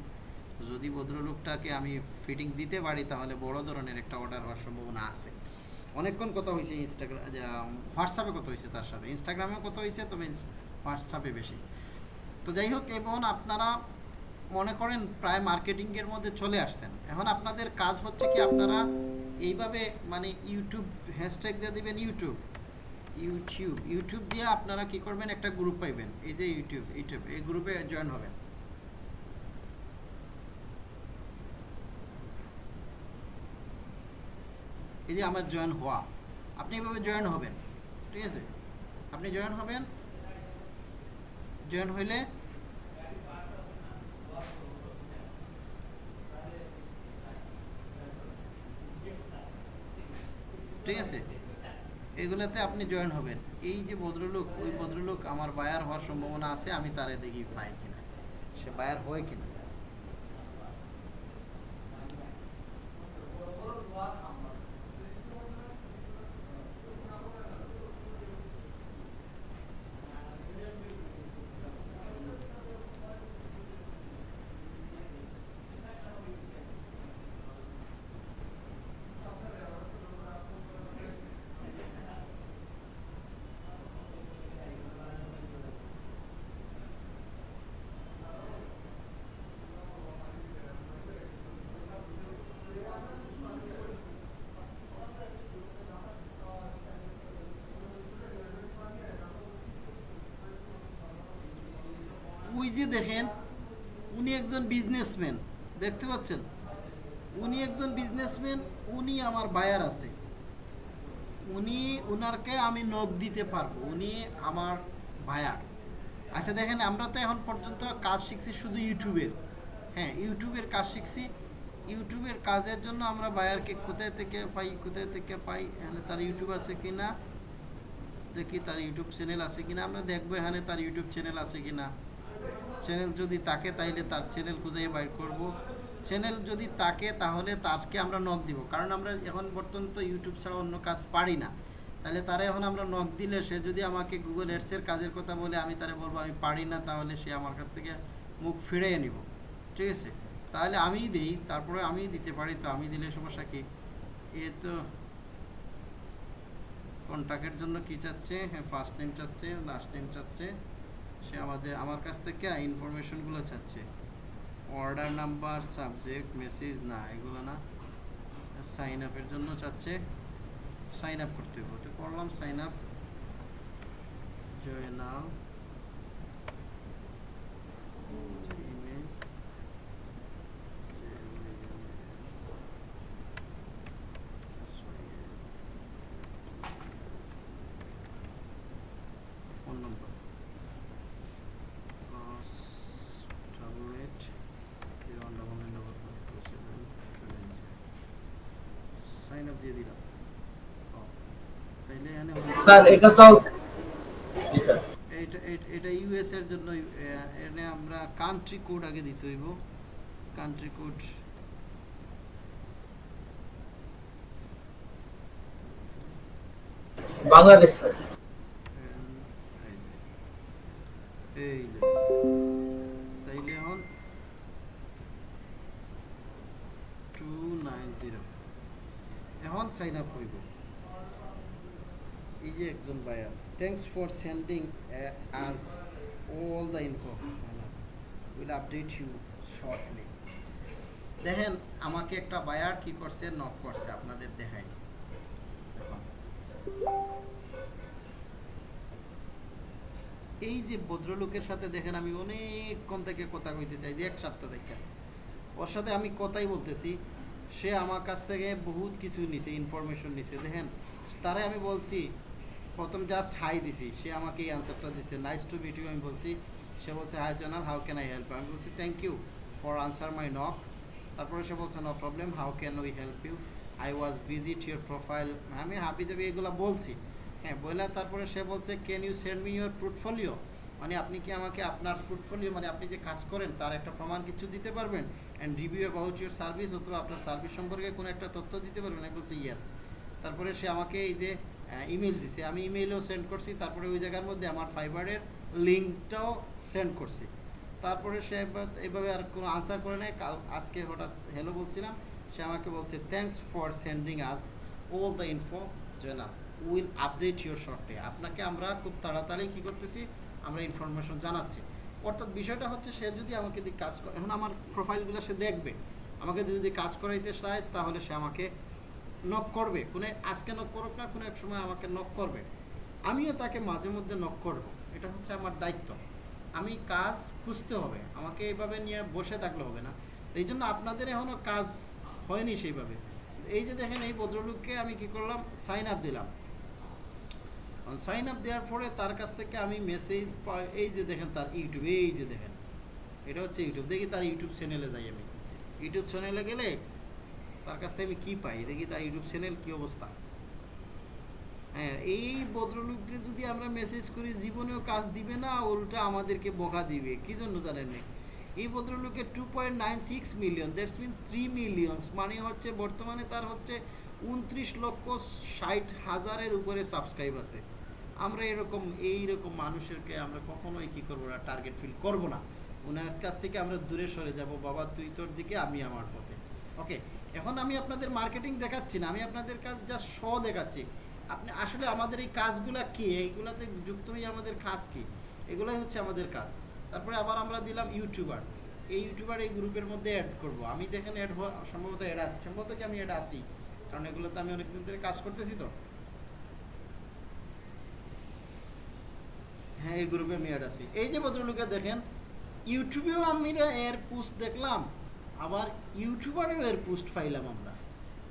যদি ভদ্রলোকটাকে আমি ফিটিং দিতে পারি, তাহলে বড় ধরনের একটা অর্ডার হওয়ার সম্ভাবনা আছে। অনেকক্ষণ কথা হয়েছে ইনস্টাগ্রাম হোয়াটসঅ্যাপে কথা হয়েছে তার সাথে। ইনস্টাগ্রামেও কথা হয়েছে তবে হোয়াটসঅ্যাপে বেশি। তো যাই হোক, এবং আপনারা মনে করেন প্রায় মার্কেটিংয়ের মধ্যে চলে আসছেন। এখন আপনাদের কাজ হচ্ছে কি আপনারা এইভাবে মানে ইউটিউব হ্যাশট্যাগ দিয়ে দিবেন ইউটিউব। ইউটিউব ইউটিউব দিয়ে আপনারা কি করবেন? একটা গ্রুপ পাইবেন। এই যে ইউটিউব ইউটিউব, এই গ্রুপে জয়েন হবেন। এই যে আমার জয়েন হওয়া। আপনি এইভাবে জয়েন হবেন। ঠিক আছে? আপনি জয়েন হবেন। জয়েন হইলে ঠিক আছে? এগুলাতে আপনি জয়েন হবেন। এই যে ভদ্রলোক, ওই ভদ্রলোক আমার বায়ার হওয়ার সম্ভাবনা আছে, আমি তারে দেখি পাই কিনা? সে বায়ার হয় কিনা? ওই যে দেখেন, উনি একজন বিজনেসম্যান দেখতে পাচ্ছেন? উনি একজন বিজনেসম্যান উনি আমার বায়ার আছে। উনি, উনারকে আমি নখ দিতে পারব, উনি আমার বায়ার আচ্ছা দেখেন, আমরা তো এখন পর্যন্ত কাজ শিখছি শুধু ইউটিউবের। হ্যাঁ ইউটিউবের কাজ শিখছি। ইউটিউবের কাজের জন্য আমরা বায়ারকে কোথায় থেকে পাই, কোথায় থেকে পাই, এখানে তার ইউটিউব আছে কি না দেখি তার ইউটিউব চ্যানেল আছে কিনা, আমরা দেখব এখানে তার ইউটিউব চ্যানেল আছে কিনা। চ্যানেল যদি তাকে, তাইলে তার চ্যানেল খুঁজে বাইর করব। চ্যানেল যদি তাকে, তাহলে তাকে আমরা নখ দিব। কারণ আমরা এখন বর্তমান তো ইউটিউব ছাড়া অন্য কাজ পারি না। তাহলে তারা এখন আমরা নখ দিলে সে যদি আমাকে গুগল এডসের কাজের কথা বলে, আমি তারে বলব, আমি পারি না, তাহলে সে আমার কাছ থেকে মুখ ফিরিয়ে নিব। ঠিক আছে? তাহলে আমিই দিই, তারপরে আমিই দিতে পারি। তো আমি দিলে সমস্যা কি? এ তো কন্ট্যাক্টের জন্য কি চাচ্ছে? হ্যাঁ ফার্স্ট নেম চাচ্ছে লাস্ট নেম চাচ্ছে। সে আমাদের, আমার কাছ থেকে ইনফরমেশনগুলো চাচ্ছে। অর্ডার নাম্বার সাবজেক্ট মেসেজ না, এগুলো না। সাইন আপের জন্য চাচ্ছে। সাইন আপ করতে হবে। তো করলাম sign up join now email phone number double eight zero one double nine double four two seven two nine sign up দিয়ে দিলাম ও, তাইলে এখানে হলো- স্যার এটা তো এটা এটা- ইউএস এর জন্য এনে আমরা কান্ট্রি কোড আগে দিতে হইব। Country code Bangladesh thanks for sending us all the info will update you shortly দেখেন, আমাকে একটা বায়ার কি করছে নক করছে, আপনাদের দেখাই। এই যে ভদ্রলোকের সাথে দেখেন, আমি অনেকক্ষণ থেকে কথা কইতে চাই যে এক সপ্তাহ থেকে। ওর সাথে আমি কথাই বলতেছি, সে আমার কাছ থেকে বহুত কিছু নিছে ইনফরমেশন নিছে। দেখেন, তারে আমি বলছি প্রথম জাস্ট হাই দিছি। সে আমাকে এই অ্যান্সারটা দিছে। নাইস টু মিট ইউ আমি বলছি। সে বলছে হাই জনাল হাউ ক্যান আই হেল্প আমি বলছি thank you for answer my knock তারপরে সে বলছে no problem how can we help you I was visit your profile আমি হাবি দেবি এগুলো বলছি। হ্যাঁ বলে তারপরে সে বলছে can you send me your portfolio মানে আপনি কি আমাকে আপনার পোর্টফোলিও মানে আপনি যে কাজ করেন, তার একটা প্রমাণ কিছু দিতে পারবেন? And review about your service অথবা আপনার সার্ভিস সম্পর্কে কোনো একটা তথ্য দিতে পারবেন? আমি বলছি ইয়েস তারপরে সে আমাকে এই যে ইমেল দিছে। আমি ইমেলও সেন্ড করছি, তারপরে ওই জায়গার মধ্যে আমার ফাইবারের লিঙ্কটাও সেন্ড করছি। তারপরে সে এভাবে আর কোনো আনসার করে নাই। কাল আজকে হঠাৎ হ্যালো বলছিলাম। সে আমাকে বলছে thanks for sending us all the info Jayna will update your শর্টে আপনাকে আমরা খুব তাড়াতাড়ি কী করতেছি? আমরা ইনফরমেশন জানাচ্ছি। অর্থাৎ বিষয়টা হচ্ছে, সে যদি আমাকে দিয়ে কাজ এখন আমার প্রোফাইলগুলো সে দেখবে। আমাকে যদি কাজ করাইতে চায়, তাহলে সে আমাকে নক করবে। কোনো আজকে নক করুক না কোনো এক সময় আমাকে নক করবে। আমিও তাকে মাঝে মধ্যে নক করব। এটা হচ্ছে আমার দায়িত্ব। আমি কাজ খুঁজতে হবে। আমাকে এইভাবে নিয়ে বসে থাকলে হবে না। এই জন্য আপনাদের এখনও কাজ হয়নি সেইভাবে। এই যে দেখেন, এই ভদ্রলোককে আমি কি করলাম? সাইন আপ দিলাম। সাইন আপ দেওয়ার পরে তার কাছ থেকে আমি মেসেজ এই যে দেখেন তার ইউটিউব, এই যে দেখেন। এটা হচ্ছে ইউটিউব। দেখি তার ইউটিউব চ্যানেলে যাই আমি। ইউটিউব চ্যানেলে গেলে তার কাছ থেকে আমি কি পাই? দেখি তার ইউটিউব চ্যানেল কি অবস্থা? হ্যাঁ এই ভদ্রলোককে যদি আমরা মেসেজ করি, জীবনেও কাজ দিবে না, উল্টা আমাদেরকে বকা দিবে। কি জন্য জানেন এই ভদ্রলোকের two million that's mean three millions মানে হচ্ছে বর্তমানে তার হচ্ছে উনত্রিশ লক্ষ ষাট হাজারের উপরে সাবস্ক্রাইব আছে। আমরা এরকম এই রকম মানুষেরকে আমরা কখনোই কি করব না টার্গেট ফিল করব না। ওনার কাছ থেকে আমরা দূরে সরে যাব। বাবা, তুই তোর দিকে, আমি আমার পথে। ওকে এখন আমি আপনাদের মার্কেটিং দেখাচ্ছি না, আমি আপনাদের কাজ যা শ দেখাচ্ছি। আপনি আসলে আমাদের এই কাজগুলা কি? এইগুলাতে যুক্ত হয়ে আমাদের কাজ কি? এগুলাই হচ্ছে আমাদের কাজ। তারপরে আবার আমরা দিলাম ইউটিউবার এই ইউটিউবার এই গ্রুপের মধ্যে অ্যাড করব। আমি দেখেন অ্যাড হওয়া সম্ভবত অ্যাড আছি। সম্ভবত কি আমি অ্যাড আসি কারণ এগুলোতে আমি অনেকদিন ধরে কাজ করতেছি তো। হ্যাঁ এই গ্রুপে আমি অ্যাড আছি। এই যে ভদ্রলোকে দেখেন ইউটিউবেও আমি এর পোস্ট দেখলাম। আবার ইউটিউবারেও এর পোস্ট পাইলাম আমরা।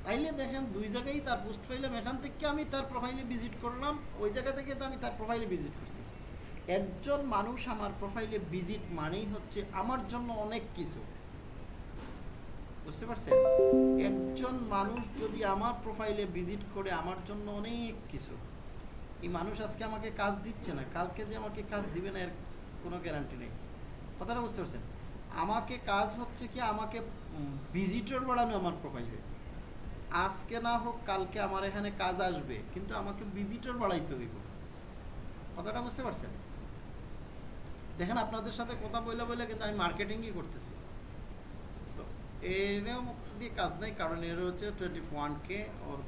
তাইলে দেখেন দুই জায়গায় তার পোস্ট পাইলাম এখান থেকে আমি তার প্রোফাইলে ভিজিট করলাম, ওই জায়গা থেকে তো আমি তার প্রোফাইলে ভিজিট করছি। একজন মানুষ আমার প্রোফাইলে ভিজিট মানেই হচ্ছে আমার জন্য অনেক কিছু। বুঝতে পারছেন? একজন মানুষ যদি আমার প্রোফাইলে ভিজিট করে আমার জন্য অনেক কিছু। এই মানুষ আজকে আমাকে কাজ দিচ্ছে না, কালকে যে আমাকে কাজ দিবে না, এর কোনো গ্যারান্টি নেই। কথাটা বুঝতে পারছেন? আমাকে কাজ হচ্ছে কি আমাকে ভিজিটর বাড়ানো আমার প্রোফাইলে আজকে না হোক কালকে আমার এখানে কাজ আসবে কিন্তু আমাকে ভিজিটর বাড়াইতে হইব। কথাটা বুঝতে পারছেন? দেখেন আপনাদের সাথে কথা বলে বলে কিন্তু আমি মার্কেটিংই করতেছি। তো এরও দিয়ে কাজ নেই কারণ এর হচ্ছে টোয়েন্টি ওয়ান কে ওর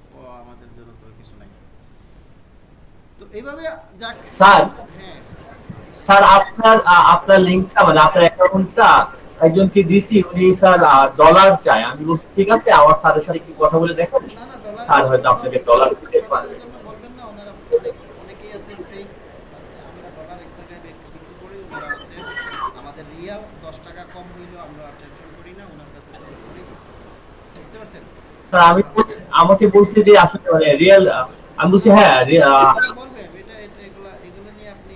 আমাদের জন্য তো কিছু নাই। তো এইভাবে যাক হ্যাঁ। স্যার আপনার আপনার লিঙ্কটা মানে আপনার অ্যাকাউন্টটা একজনকে দিছি উনি স্যার ডলার চায়। আমি বলছি ঠিক আছে আমার স্যারের সাথে কি কথা বলে দেখেন। স্যার হয়তো আপনাকে ডলার দিতে পারবে। রিয়াল দশ টাকা কম হইলেও আমরা টেনশন করি না ওনার কাছে বুঝতে পারছেন? আমাকে বলছি যে আসলে মানে রিয়েল আমি বলছি হ্যাঁ রি- আহ, এটা বলবেন এটা এটা এগুলা এগুলো নিয়ে আপনি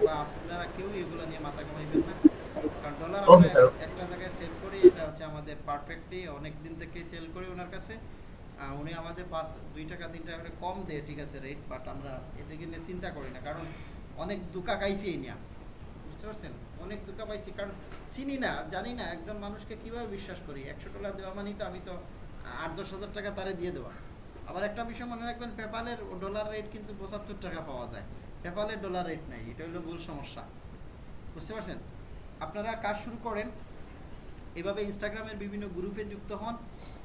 বা আপনারা কেউ এগুলো নিয়ে মাথা ঘামাইবেন না একটা জায়গায় সেল করি, এটা হচ্ছে আমাদের পারফেক্টলি অনেক দিন থেকে সেল করি ওনার কাছে। উনি আমাদের পাঁচ, দুই টাকা, তিন টাকা কম দেয়, ঠিক আছে রেট বাট আমরা এদিকে নিয়ে চিন্তা করি না, কারণ অনেক দুকা খাইছি এই নিয়ে। বুঝতে অনেক দুকা পাইছি, কারণ চিনি না, জানি না, একজন মানুষকে কীভাবে বিশ্বাস করি? একশো ডলার দেওয়া মানেই তো আমি তো আট, দশ হাজার টাকা তারে দিয়ে দেওয়া। আবার একটা বিষয় মনে রাখবেন পেপালের ডলার রেট কিন্তু পঁচাত্তর টাকা পাওয়া যায়। পেপালের ডলার রেট নাই, এটা হলো মূল সমস্যা। বুঝতে পারছেন? আপনারা কাজ শুরু করেন। এভাবে ইনস্টাগ্রামের বিভিন্ন গ্রুপে যুক্ত হন।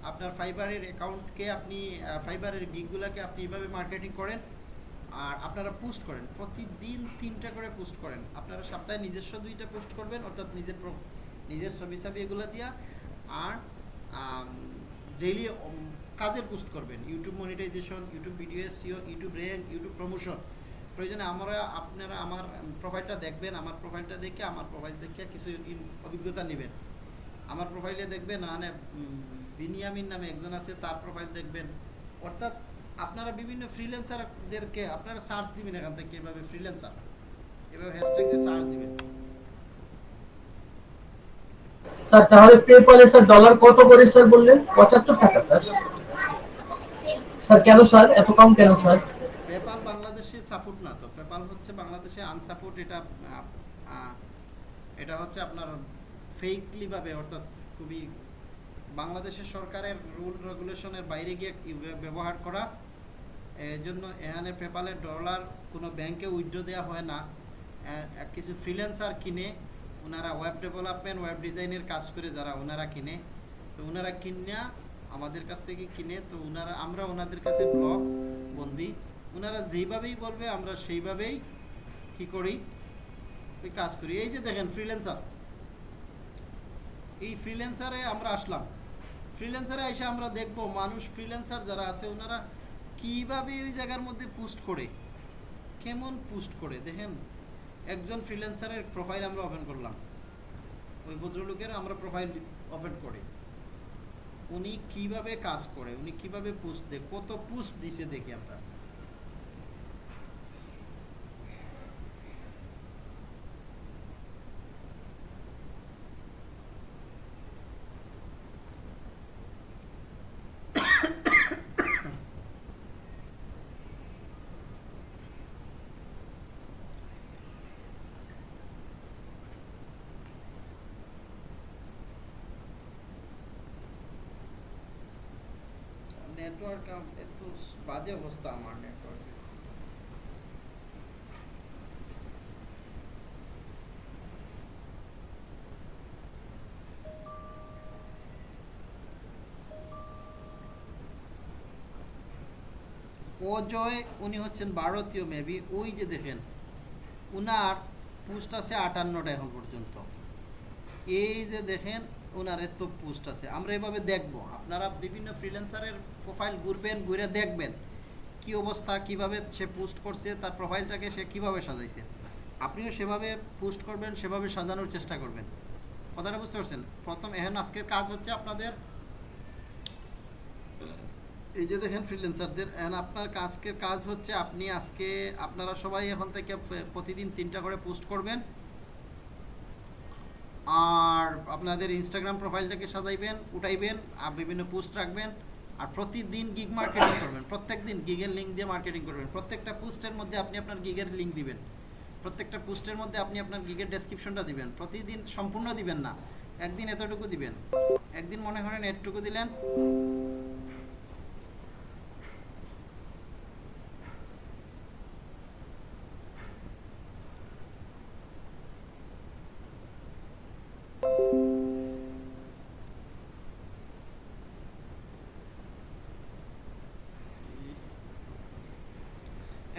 আপনার ফাইবারের অ্যাকাউন্টকে আপনি ফাইবারের গিগগুলোকে আপনি এভাবে মার্কেটিং করেন। আর আপনারা পোস্ট করেন। প্রতিদিন তিনটা করে পোস্ট করেন। আপনারা সপ্তাহে নিজস্ব দুইটা পোস্ট করবেন, অর্থাৎ নিজের নিজের ছবি ছবি এগুলো দিয়া। আর ডেইলি কাজের পোস্ট করবেন। YouTube monetization YouTube video SEO YouTube rank YouTube promotion প্রয়োজনে আমরা আপনারা আমার প্রোফাইলটা দেখবেন আমার প্রোফাইলটা দেখে আমার প্রোফাইল দেখে কিছু অভিজ্ঞতা নেবেন। আমার প্রোফাইলে দেখবেন মানে বিনিয়ামিন নামে একজন আছে তার প্রোফাইল দেখবেন। অর্থাৎ আপনারা বিভিন্ন ফ্রিল্যান্সারদেরকে আপনারা সার্চ দিবেন এখান থেকে এভাবে ফ্রিল্যান্সার এভাবে হ্যাশট্যাগ দিয়ে সার্চ দিবেন। স্যার তাহলে পেপালে স্যার ডলার কত করে স্যার বললেন? পঁচাত্তর টাকা স্যার। স্যার কেন স্যার? এত কম কেন স্যার পেপাল বাংলাদেশে সাপোর্ট না তো পেপাল হচ্ছে আনসাপোর্ট এটা এটা হচ্ছে আপনার ফেকলি ভাবে, অর্থাৎ খুবই বাংলাদেশের সরকারের রুল রেগুলেশনের বাইরে গিয়ে ব্যবহার করা এই জন্য এখানে পেপালের ডলার কোনো ব্যাংকে উইথড্র দেওয়া হয় না। কিছু ফ্রিল্যান্সার কিনে ওনারা ওয়েব ডেভেলপমেন্ট ওয়েব ডিজাইনের কাজ করে যারা ওনারা কিনে। তো ওনারা কিনা আমাদের কাছ থেকে কিনে, তো ওনারা আমরা ওনাদের কাছে ব্লগ বন্দি। ওনারা যেইভাবেই বলবে, আমরা সেইভাবেই কি করি? ওই কাজ করি। এই যে দেখেন ফ্রিল্যান্সার এই ফ্রিল্যান্সারে আমরা আসলাম। ফ্রিল্যান্সারে এসে আমরা দেখব মানুষ ফ্রিল্যান্সার যারা আছে, ওনারা কীভাবে ওই জায়গার মধ্যে পোস্ট করে? কেমন পোস্ট করে? দেখেন, একজন ফ্রিল্যান্সারের প্রোফাইল আমরা ওপেন করলাম। ওই ভদ্রলোকের আমরা প্রোফাইল ওপেন করি। উনি কীভাবে কাজ করে? উনি কীভাবে পোস্ট দেয়? কত পোস্ট দিছে দেখি আমরা। নেটওয়ার্ক এত বাজে অবস্থা আমার নেটওয়ার্কে অজয়, উনি হচ্ছেন ভারতীয় মেবি ওই যে দেখেন, উনার পোস্ট আছে আটান্নটা এখন পর্যন্ত। এই যে দেখেন ওনার এত পোস্ট আছে। আমরা এভাবে দেখব। আপনারা বিভিন্ন ফ্রিল্যান্সারের প্রোফাইল ঘুরবেন, ঘুরে দেখবেন কি অবস্থা, কীভাবে সে পোস্ট করছে, তার প্রোফাইলটাকে সে কীভাবে সাজাইছে। আপনিও সেভাবে পোস্ট করবেন, সেভাবে সাজানোর চেষ্টা করবেন। কথাটা বুঝতে পারছেন? প্রথম এখন আজকের কাজ হচ্ছে আপনাদের এই যে দেখেন ফ্রিল্যান্সারদের এখন আপনার আজকের কাজ হচ্ছে আপনি আজকে, আপনারা সবাই এখন থেকে প্রতিদিন তিনটা করে পোস্ট করবেন। আর আপনাদের ইনস্টাগ্রাম প্রোফাইলটাকে সাজাইবেন, উঠাইবেন, আর বিভিন্ন পোস্ট রাখবেন, আর প্রতিদিন গিগ মার্কেটিং করবেন। প্রত্যেক দিন গিগের লিঙ্ক দিয়ে মার্কেটিং করবেন। প্রত্যেকটা পোস্টের মধ্যে আপনি আপনার গিগের লিঙ্ক দিবেন। প্রত্যেকটা পোস্টের মধ্যে আপনি আপনার গিগের ডেসক্রিপশনটা দিবেন। প্রতিদিন সম্পূর্ণ দিবেন না। একদিন এতটুকু দিবেন। একদিন মনে করেন এতটুকু দিলেন।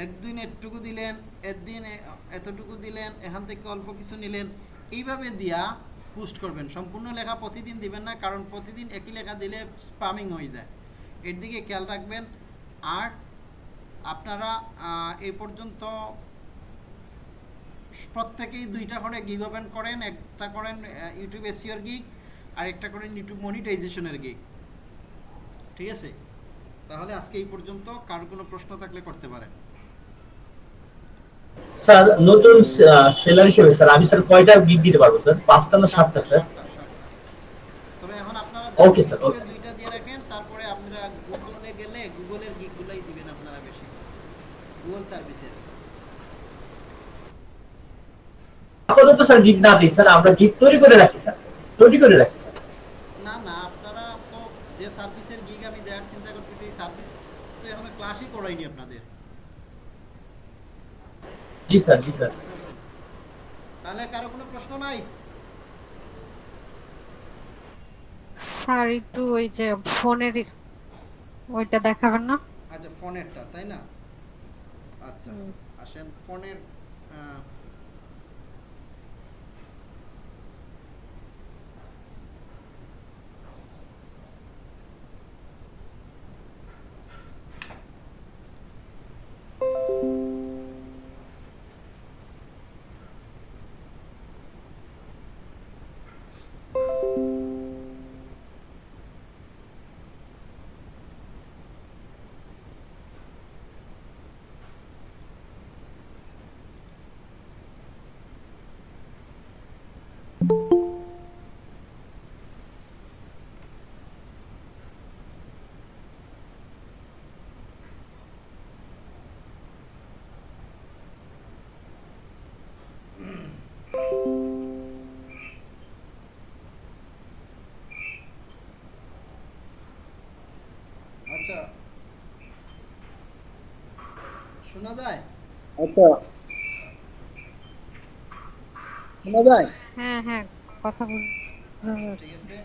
একদিন এটুকু দিলেন, একদিন এতটুকু দিলেন, এখান থেকে অল্প কিছু নিলেন, এইভাবে দিয়া পোস্ট করবেন। সম্পূর্ণ লেখা প্রতিদিন দিবেন না, কারণ প্রতিদিন একই লেখা দিলে স্পামিং হয়ে যায়। এর দিকে খেয়াল রাখবেন, আর আপনারা এই পর্যন্ত প্রত্যেকেই দুইটা করে গিগ ওপেন করেন, একটা করেন ইউটিউব এসিওর গিগ আর একটা করেন ইউটিউব মনিটাইজেশনের গিগ ঠিক আছে? তাহলে আজকে এই পর্যন্ত, কার কোনো প্রশ্ন থাকলে করতে পারেন। স্যার নতুন সেলার হিসেবে স্যার আমি স্যার কয়টা গিগ দিতে পারব স্যার? পাঁচটা না সাতটা স্যার? সাতটা, সাতটা। তবে এখন আপনারা Okay, sir, থেকে okay. দিয়ে রাখেন তারপরে আপনারা গুগলে গেলে গুগলের গিগগুলাই দিবেন আপনারা বেশি। গুগল সার্ভিসের আপাতত স্যার গিগ না দিই স্যার আমরা গিগ তৈরি করে রাখি স্যার। তৈরি করে রাখি স্যার। না না আপনারা তো যে সার্ভিসের গিগ আমি দেওয়ার চিন্তা করতেছি সার্ভিস তো এখনও ক্লাসই করাইনি আপনাদের। জি স্যার জি স্যার। তাহলে কারও কোনো প্রশ্ন নাই? স্যার একটু ওই যে ফোনের ওইটা দেখাবেন না? আচ্ছা ফোনেরটা তাই না? আচ্ছা আসেন ফোনের Thank you. শোনা যায়? আচ্ছা। শোনা যায়? হ্যাঁ হ্যাঁ কথা বল ঠিক আছে।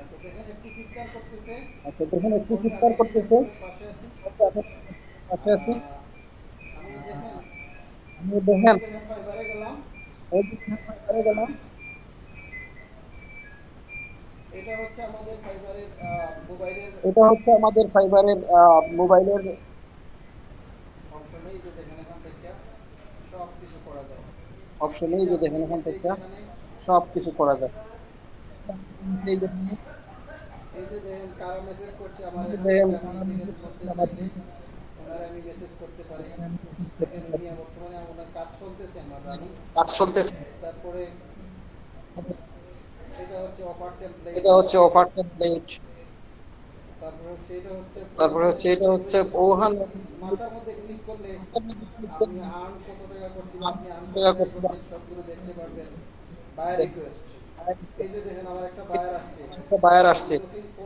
আচ্ছা দেখেন একটু চিৎকার করতেছে। আচ্ছা দেখেন একটু চিৎকার করতেছে। পাশে আছে। আমি দেখেন। গেলাম। এটা হচ্ছে আমাদের ফাইবারের মোবাইলের এটা হচ্ছে আমাদের ফাইবারের মোবাইলের যে দেখেন এখান থেকে সব কিছু করা যায়। অপশনেই যে দেখেন এখান থেকে সব কিছু করা যায়। এই যে এই যে দেখেন কারা মেসেজ করছে এখানে দেখেন। মেসেজ করতে পারি। দেখেন দুনিয়া বর্তমানে ওনার কাজ চলতেছে। আমার রানিং কাজ চলতেছে তারপরে এটা হচ্ছে অফার টেমপ্লেট এটা হচ্ছে অফার টেমপ্লেট তারপরে হচ্ছে এটা হচ্ছে তারপরে হচ্ছে এটা হচ্ছে ওহান। মাথার মধ্যে ক্লিক করলে আপনি আর্ন কত টাকা করছেন আপনি আর্ন টাকা করছেন। সবগুলো দেখতে পারবেন। বায়ার রিকোয়েস্ট এই যে দেখেন আমার একটা বায়ার আসছে। একটা বায়ার আসছে।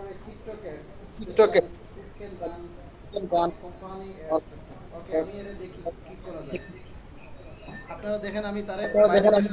A tiktokers TikTokers. who can run can run company or ওকে আমি এটা দেখি কি করা যায়। আপনারা দেখেন আমি তারে দেখেন আমি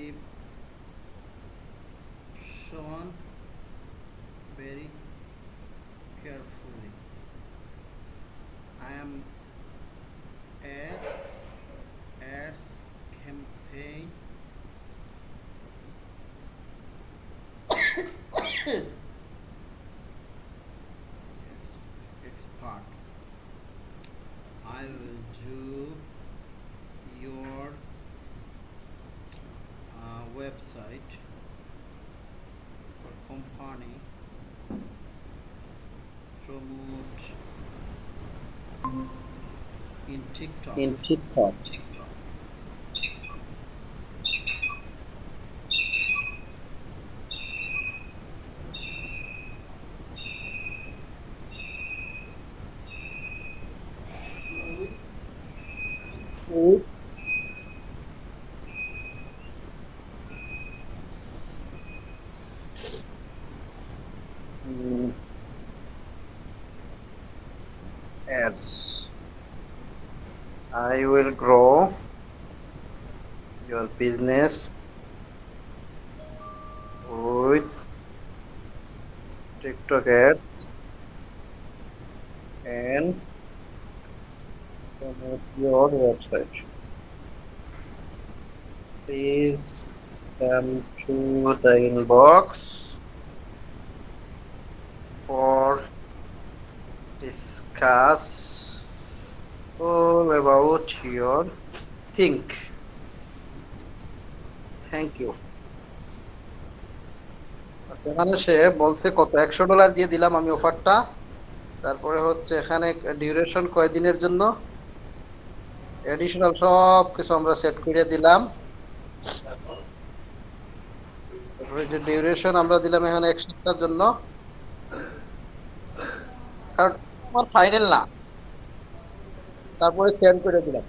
Habib Sean very careful. Promote in TikTok. in TikTok. with With mm, ads. I will grow your business with TikTok ads and promote your website. Please come to the inbox for discuss all about your think. You. আচ্ছা, এখানে সে বলছে কত? একশো dollar দিয়ে দিলাম আমি অফারটা। তারপরে হচ্ছে এখানে ডিউরেশন কয়দিনের জন্য? এডিশনাল সব কিছু আমরা সেট করে দিলাম। যে ডিউরেশন আমরা দিলাম এখানে এক সপ্তাহের জন্য। কারণ আমার ফাইনাল না। তারপরে সেন্ড করে দিলাম।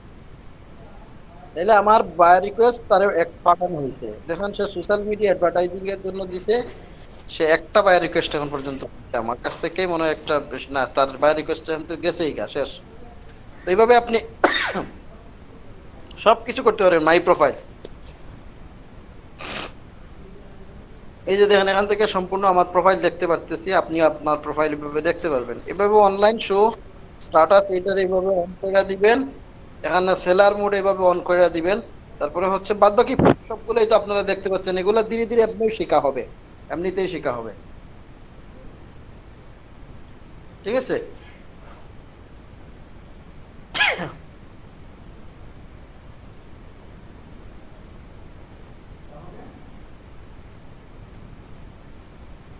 তাহলে আমার বায়ার রিকোয়েস্ট তার এক পাঠানো হয়েছে। দেখেন সে সোশ্যাল মিডিয়া অ্যাডভার্টাইজিং এর জন্য দিছে, সে একটা বায়ার রিকোয়েস্ট এখন পর্যন্ত পাইছে আমার কাছ থেকেই মনে হয় একটা না, তার বায়ার রিকোয়েস্ট এখন তো গেছেই গা, শেষ। তো এইভাবে আপনি সব কিছু করতে পারেন মাই প্রোফাইল এই যে দেখেন, এখান থেকে সম্পূর্ণ আমার প্রোফাইল দেখতে পারতেছি। আপনি আপনার প্রোফাইল এভাবে দেখতে পারবেন। এভাবে অনলাইন শো স্ট্যাটাস এটার এইভাবে অন করে দিবেন। এখানে সেলার মোড এভাবে অন করে দিবেন। তারপরে হচ্ছে বাদ বাকি সবগুলোই তো আপনারা দেখতে পাচ্ছেন। এগুলো ধীরে ধীরে এমনিও শেখা হবে। এমনিতেই শেখা হবে। ঠিক আছে?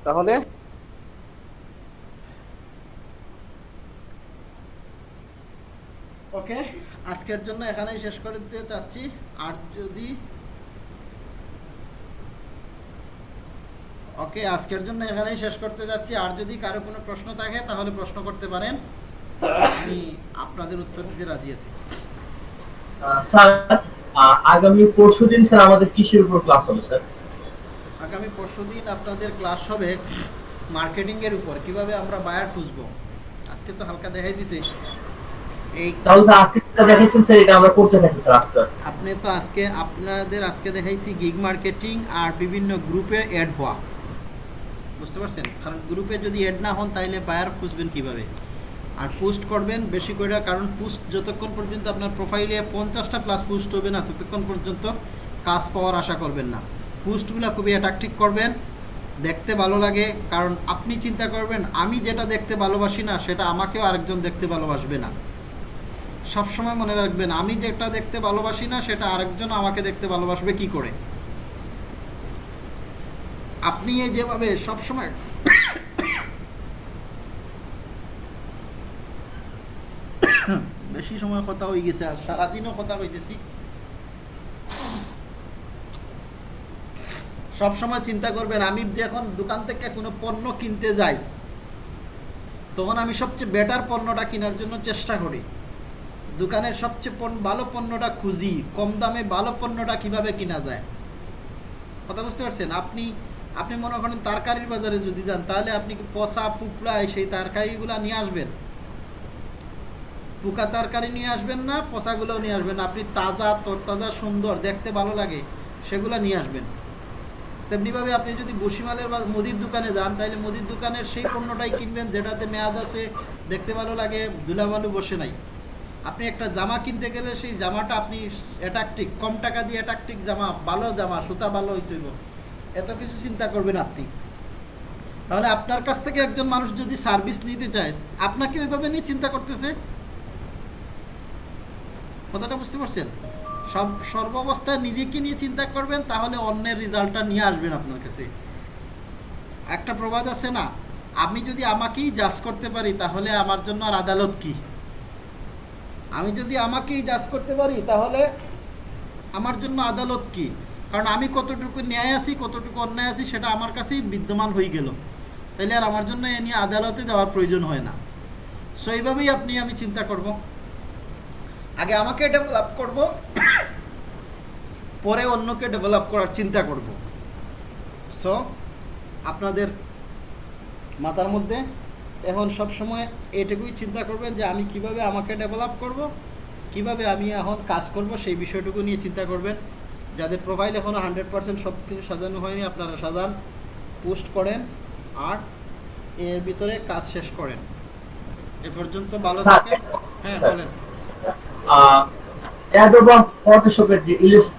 তাহলে ওকে আজকের জন্য এখানেই শেষ করে দিতে চাচ্ছি। আর যদি ওকে আজকের জন্য এখানেই শেষ করতে যাচ্ছি আর যদি কারও কোনো প্রশ্ন থাকে তাহলে প্রশ্ন করতে পারেন। আমি আপনাদের উত্তর দিতে রাজি আছি। স্যার আগামী পরশু দিন স্যার আমাদের কিসের উপর ক্লাস হবে স্যার। আগামী পরশুদিন আপনাদের ক্লাস হবে মার্কেটিং এর উপর। কীভাবে আমরা বায়ার খুঁজবো আজকে তো হালকা দেখাই দিছে। তাহলে স্যার আজকে যেটা দেখেছেন স্যার এটা আমরা করতে থাকি স্যার আস্তে আস্তে। আপনি তো আজকে আপনাদের আজকে দেখাইছি গিগ মার্কেটিং আর বিভিন্ন গ্রুপে অ্যাড হওয়া বুঝতে পারছেন? কারণ গ্রুপে যদি অ্যাড না হন তাইলে বায়ার খুঁজবেন কীভাবে? আর পোস্ট করবেন বেশি করে কারণ পোস্ট যতক্ষণ পর্যন্ত আপনার প্রোফাইলে পঞ্চাশটা প্লাস পোস্ট হবে না ততক্ষণ পর্যন্ত কাজ পাওয়ার আশা করবেন না। পোস্টগুলো খুবই অ্যাট্রাকটিভ করবেন দেখতে ভালো লাগে কারণ আপনি চিন্তা করবেন আমি যেটা দেখতে ভালোবাসি না সেটা আমাকেও আরেকজন দেখতে ভালোবাসবে না। সবসময় মনে রাখবেন, আমি যেটা দেখতে ভালোবাসি না, সেটা আরেকজন আমাকে দেখতে ভালোবাসবে কি করে? আপনি এই যেভাবে সবসময় বেশি সময় কথা হয়ে গেছে, আর সারাদিনও কথা হইতেছি। সব সময় চিন্তা করবেন, আমি যখন দোকান থেকে কোনো পণ্য কিনতে যাই, তখন আমি সবচেয়ে বেটার পণ্যটা কেনার জন্য চেষ্টা করি। দোকানের সবচেয়ে ভালো পণ্যটা খুঁজি, কম দামে ভালো পণ্যটা কীভাবে কিনা যায়? কথা বুঝতে পারছেন? আপনি আপনি মনে করেন তরকারির বাজারে যদি যান, তাহলে আপনি পচা পুকড়ায় সেই তরকারিগুলো নিয়ে আসবেন? পোকা তরকারি নিয়ে আসবেন না, পচাগুলোও নিয়ে আসবেন আপনি তাজা, তরতাজা, সুন্দর, দেখতে ভালো লাগে, সেগুলো নিয়ে আসবেন। তেমনিভাবে আপনি যদি বসিমালের বা মুদির দোকানে যান, তাহলে মুদির দোকানের সেই পণ্যটাই কিনবেন, যেটাতে মেয়াদ আছে, দেখতে ভালো লাগে ধুলাবালু বসে নাই। আপনি একটা জামা কিনতে গেলে সেই জামাটা আপনি অ্যাট্রাকটিভ কম টাকা দিয়ে অ্যাট্রাকটিভ জামা, ভালো জামা, সুতা ভালো হইতে হইব। এত কিছু চিন্তা করবেন আপনি। তাহলে আপনার কাছ থেকে একজন মানুষ যদি সার্ভিস নিতে চায়, আপনাকে ওইভাবে নিয়ে চিন্তা করতেছে? কথাটা বুঝতে পারছেন? সব সর্বাবস্থায় নিজেকে নিয়ে চিন্তা করবেন, তাহলে অন্যের রেজাল্টটা নিয়ে আসবেন আপনার কাছে। একটা প্রবাদ আছে না, আমি যদি আমাকেই জাজ করতে পারি, তাহলে আমার জন্য আর আদালত কি? আমি যদি আমাকেই জাজ করতে পারি, তাহলে আমার জন্য আদালত কি? কারণ আমি কতটুকু ন্যায় আছি, কতটুকু অন্যায় আছি, সেটা আমার কাছেই বিদ্যমান হয়ে গেল। তাহলে আর আমার জন্য এ নিয়ে আদালতে যাওয়ার প্রয়োজন হয় না। সো এইভাবেই আপনি, আমি চিন্তা করব। আগে আমাকে ডেভেলপ করব, পরে অন্যকে ডেভেলপ করার চিন্তা করব। সো আপনাদের মাথার মধ্যে এখন সব সময় এটুকুই চিন্তা করবেন যে আমি কীভাবে আমাকে ডেভেলপ করব কীভাবে আমি এখন কাজ করব সেই বিষয়টুকু নিয়ে চিন্তা করবেন। যাদের প্রোফাইল এখনও হান্ড্রেড পার্সেন্ট সব কিছু সাজানো হয়নি আপনারা সাজান পোস্ট করেন আর এর ভিতরে কাজ শেষ করেন। এ পর্যন্ত ভালো স্যার, থাকেন। হ্যাঁ বলেন। ফটোশপের যে ইলিস্ট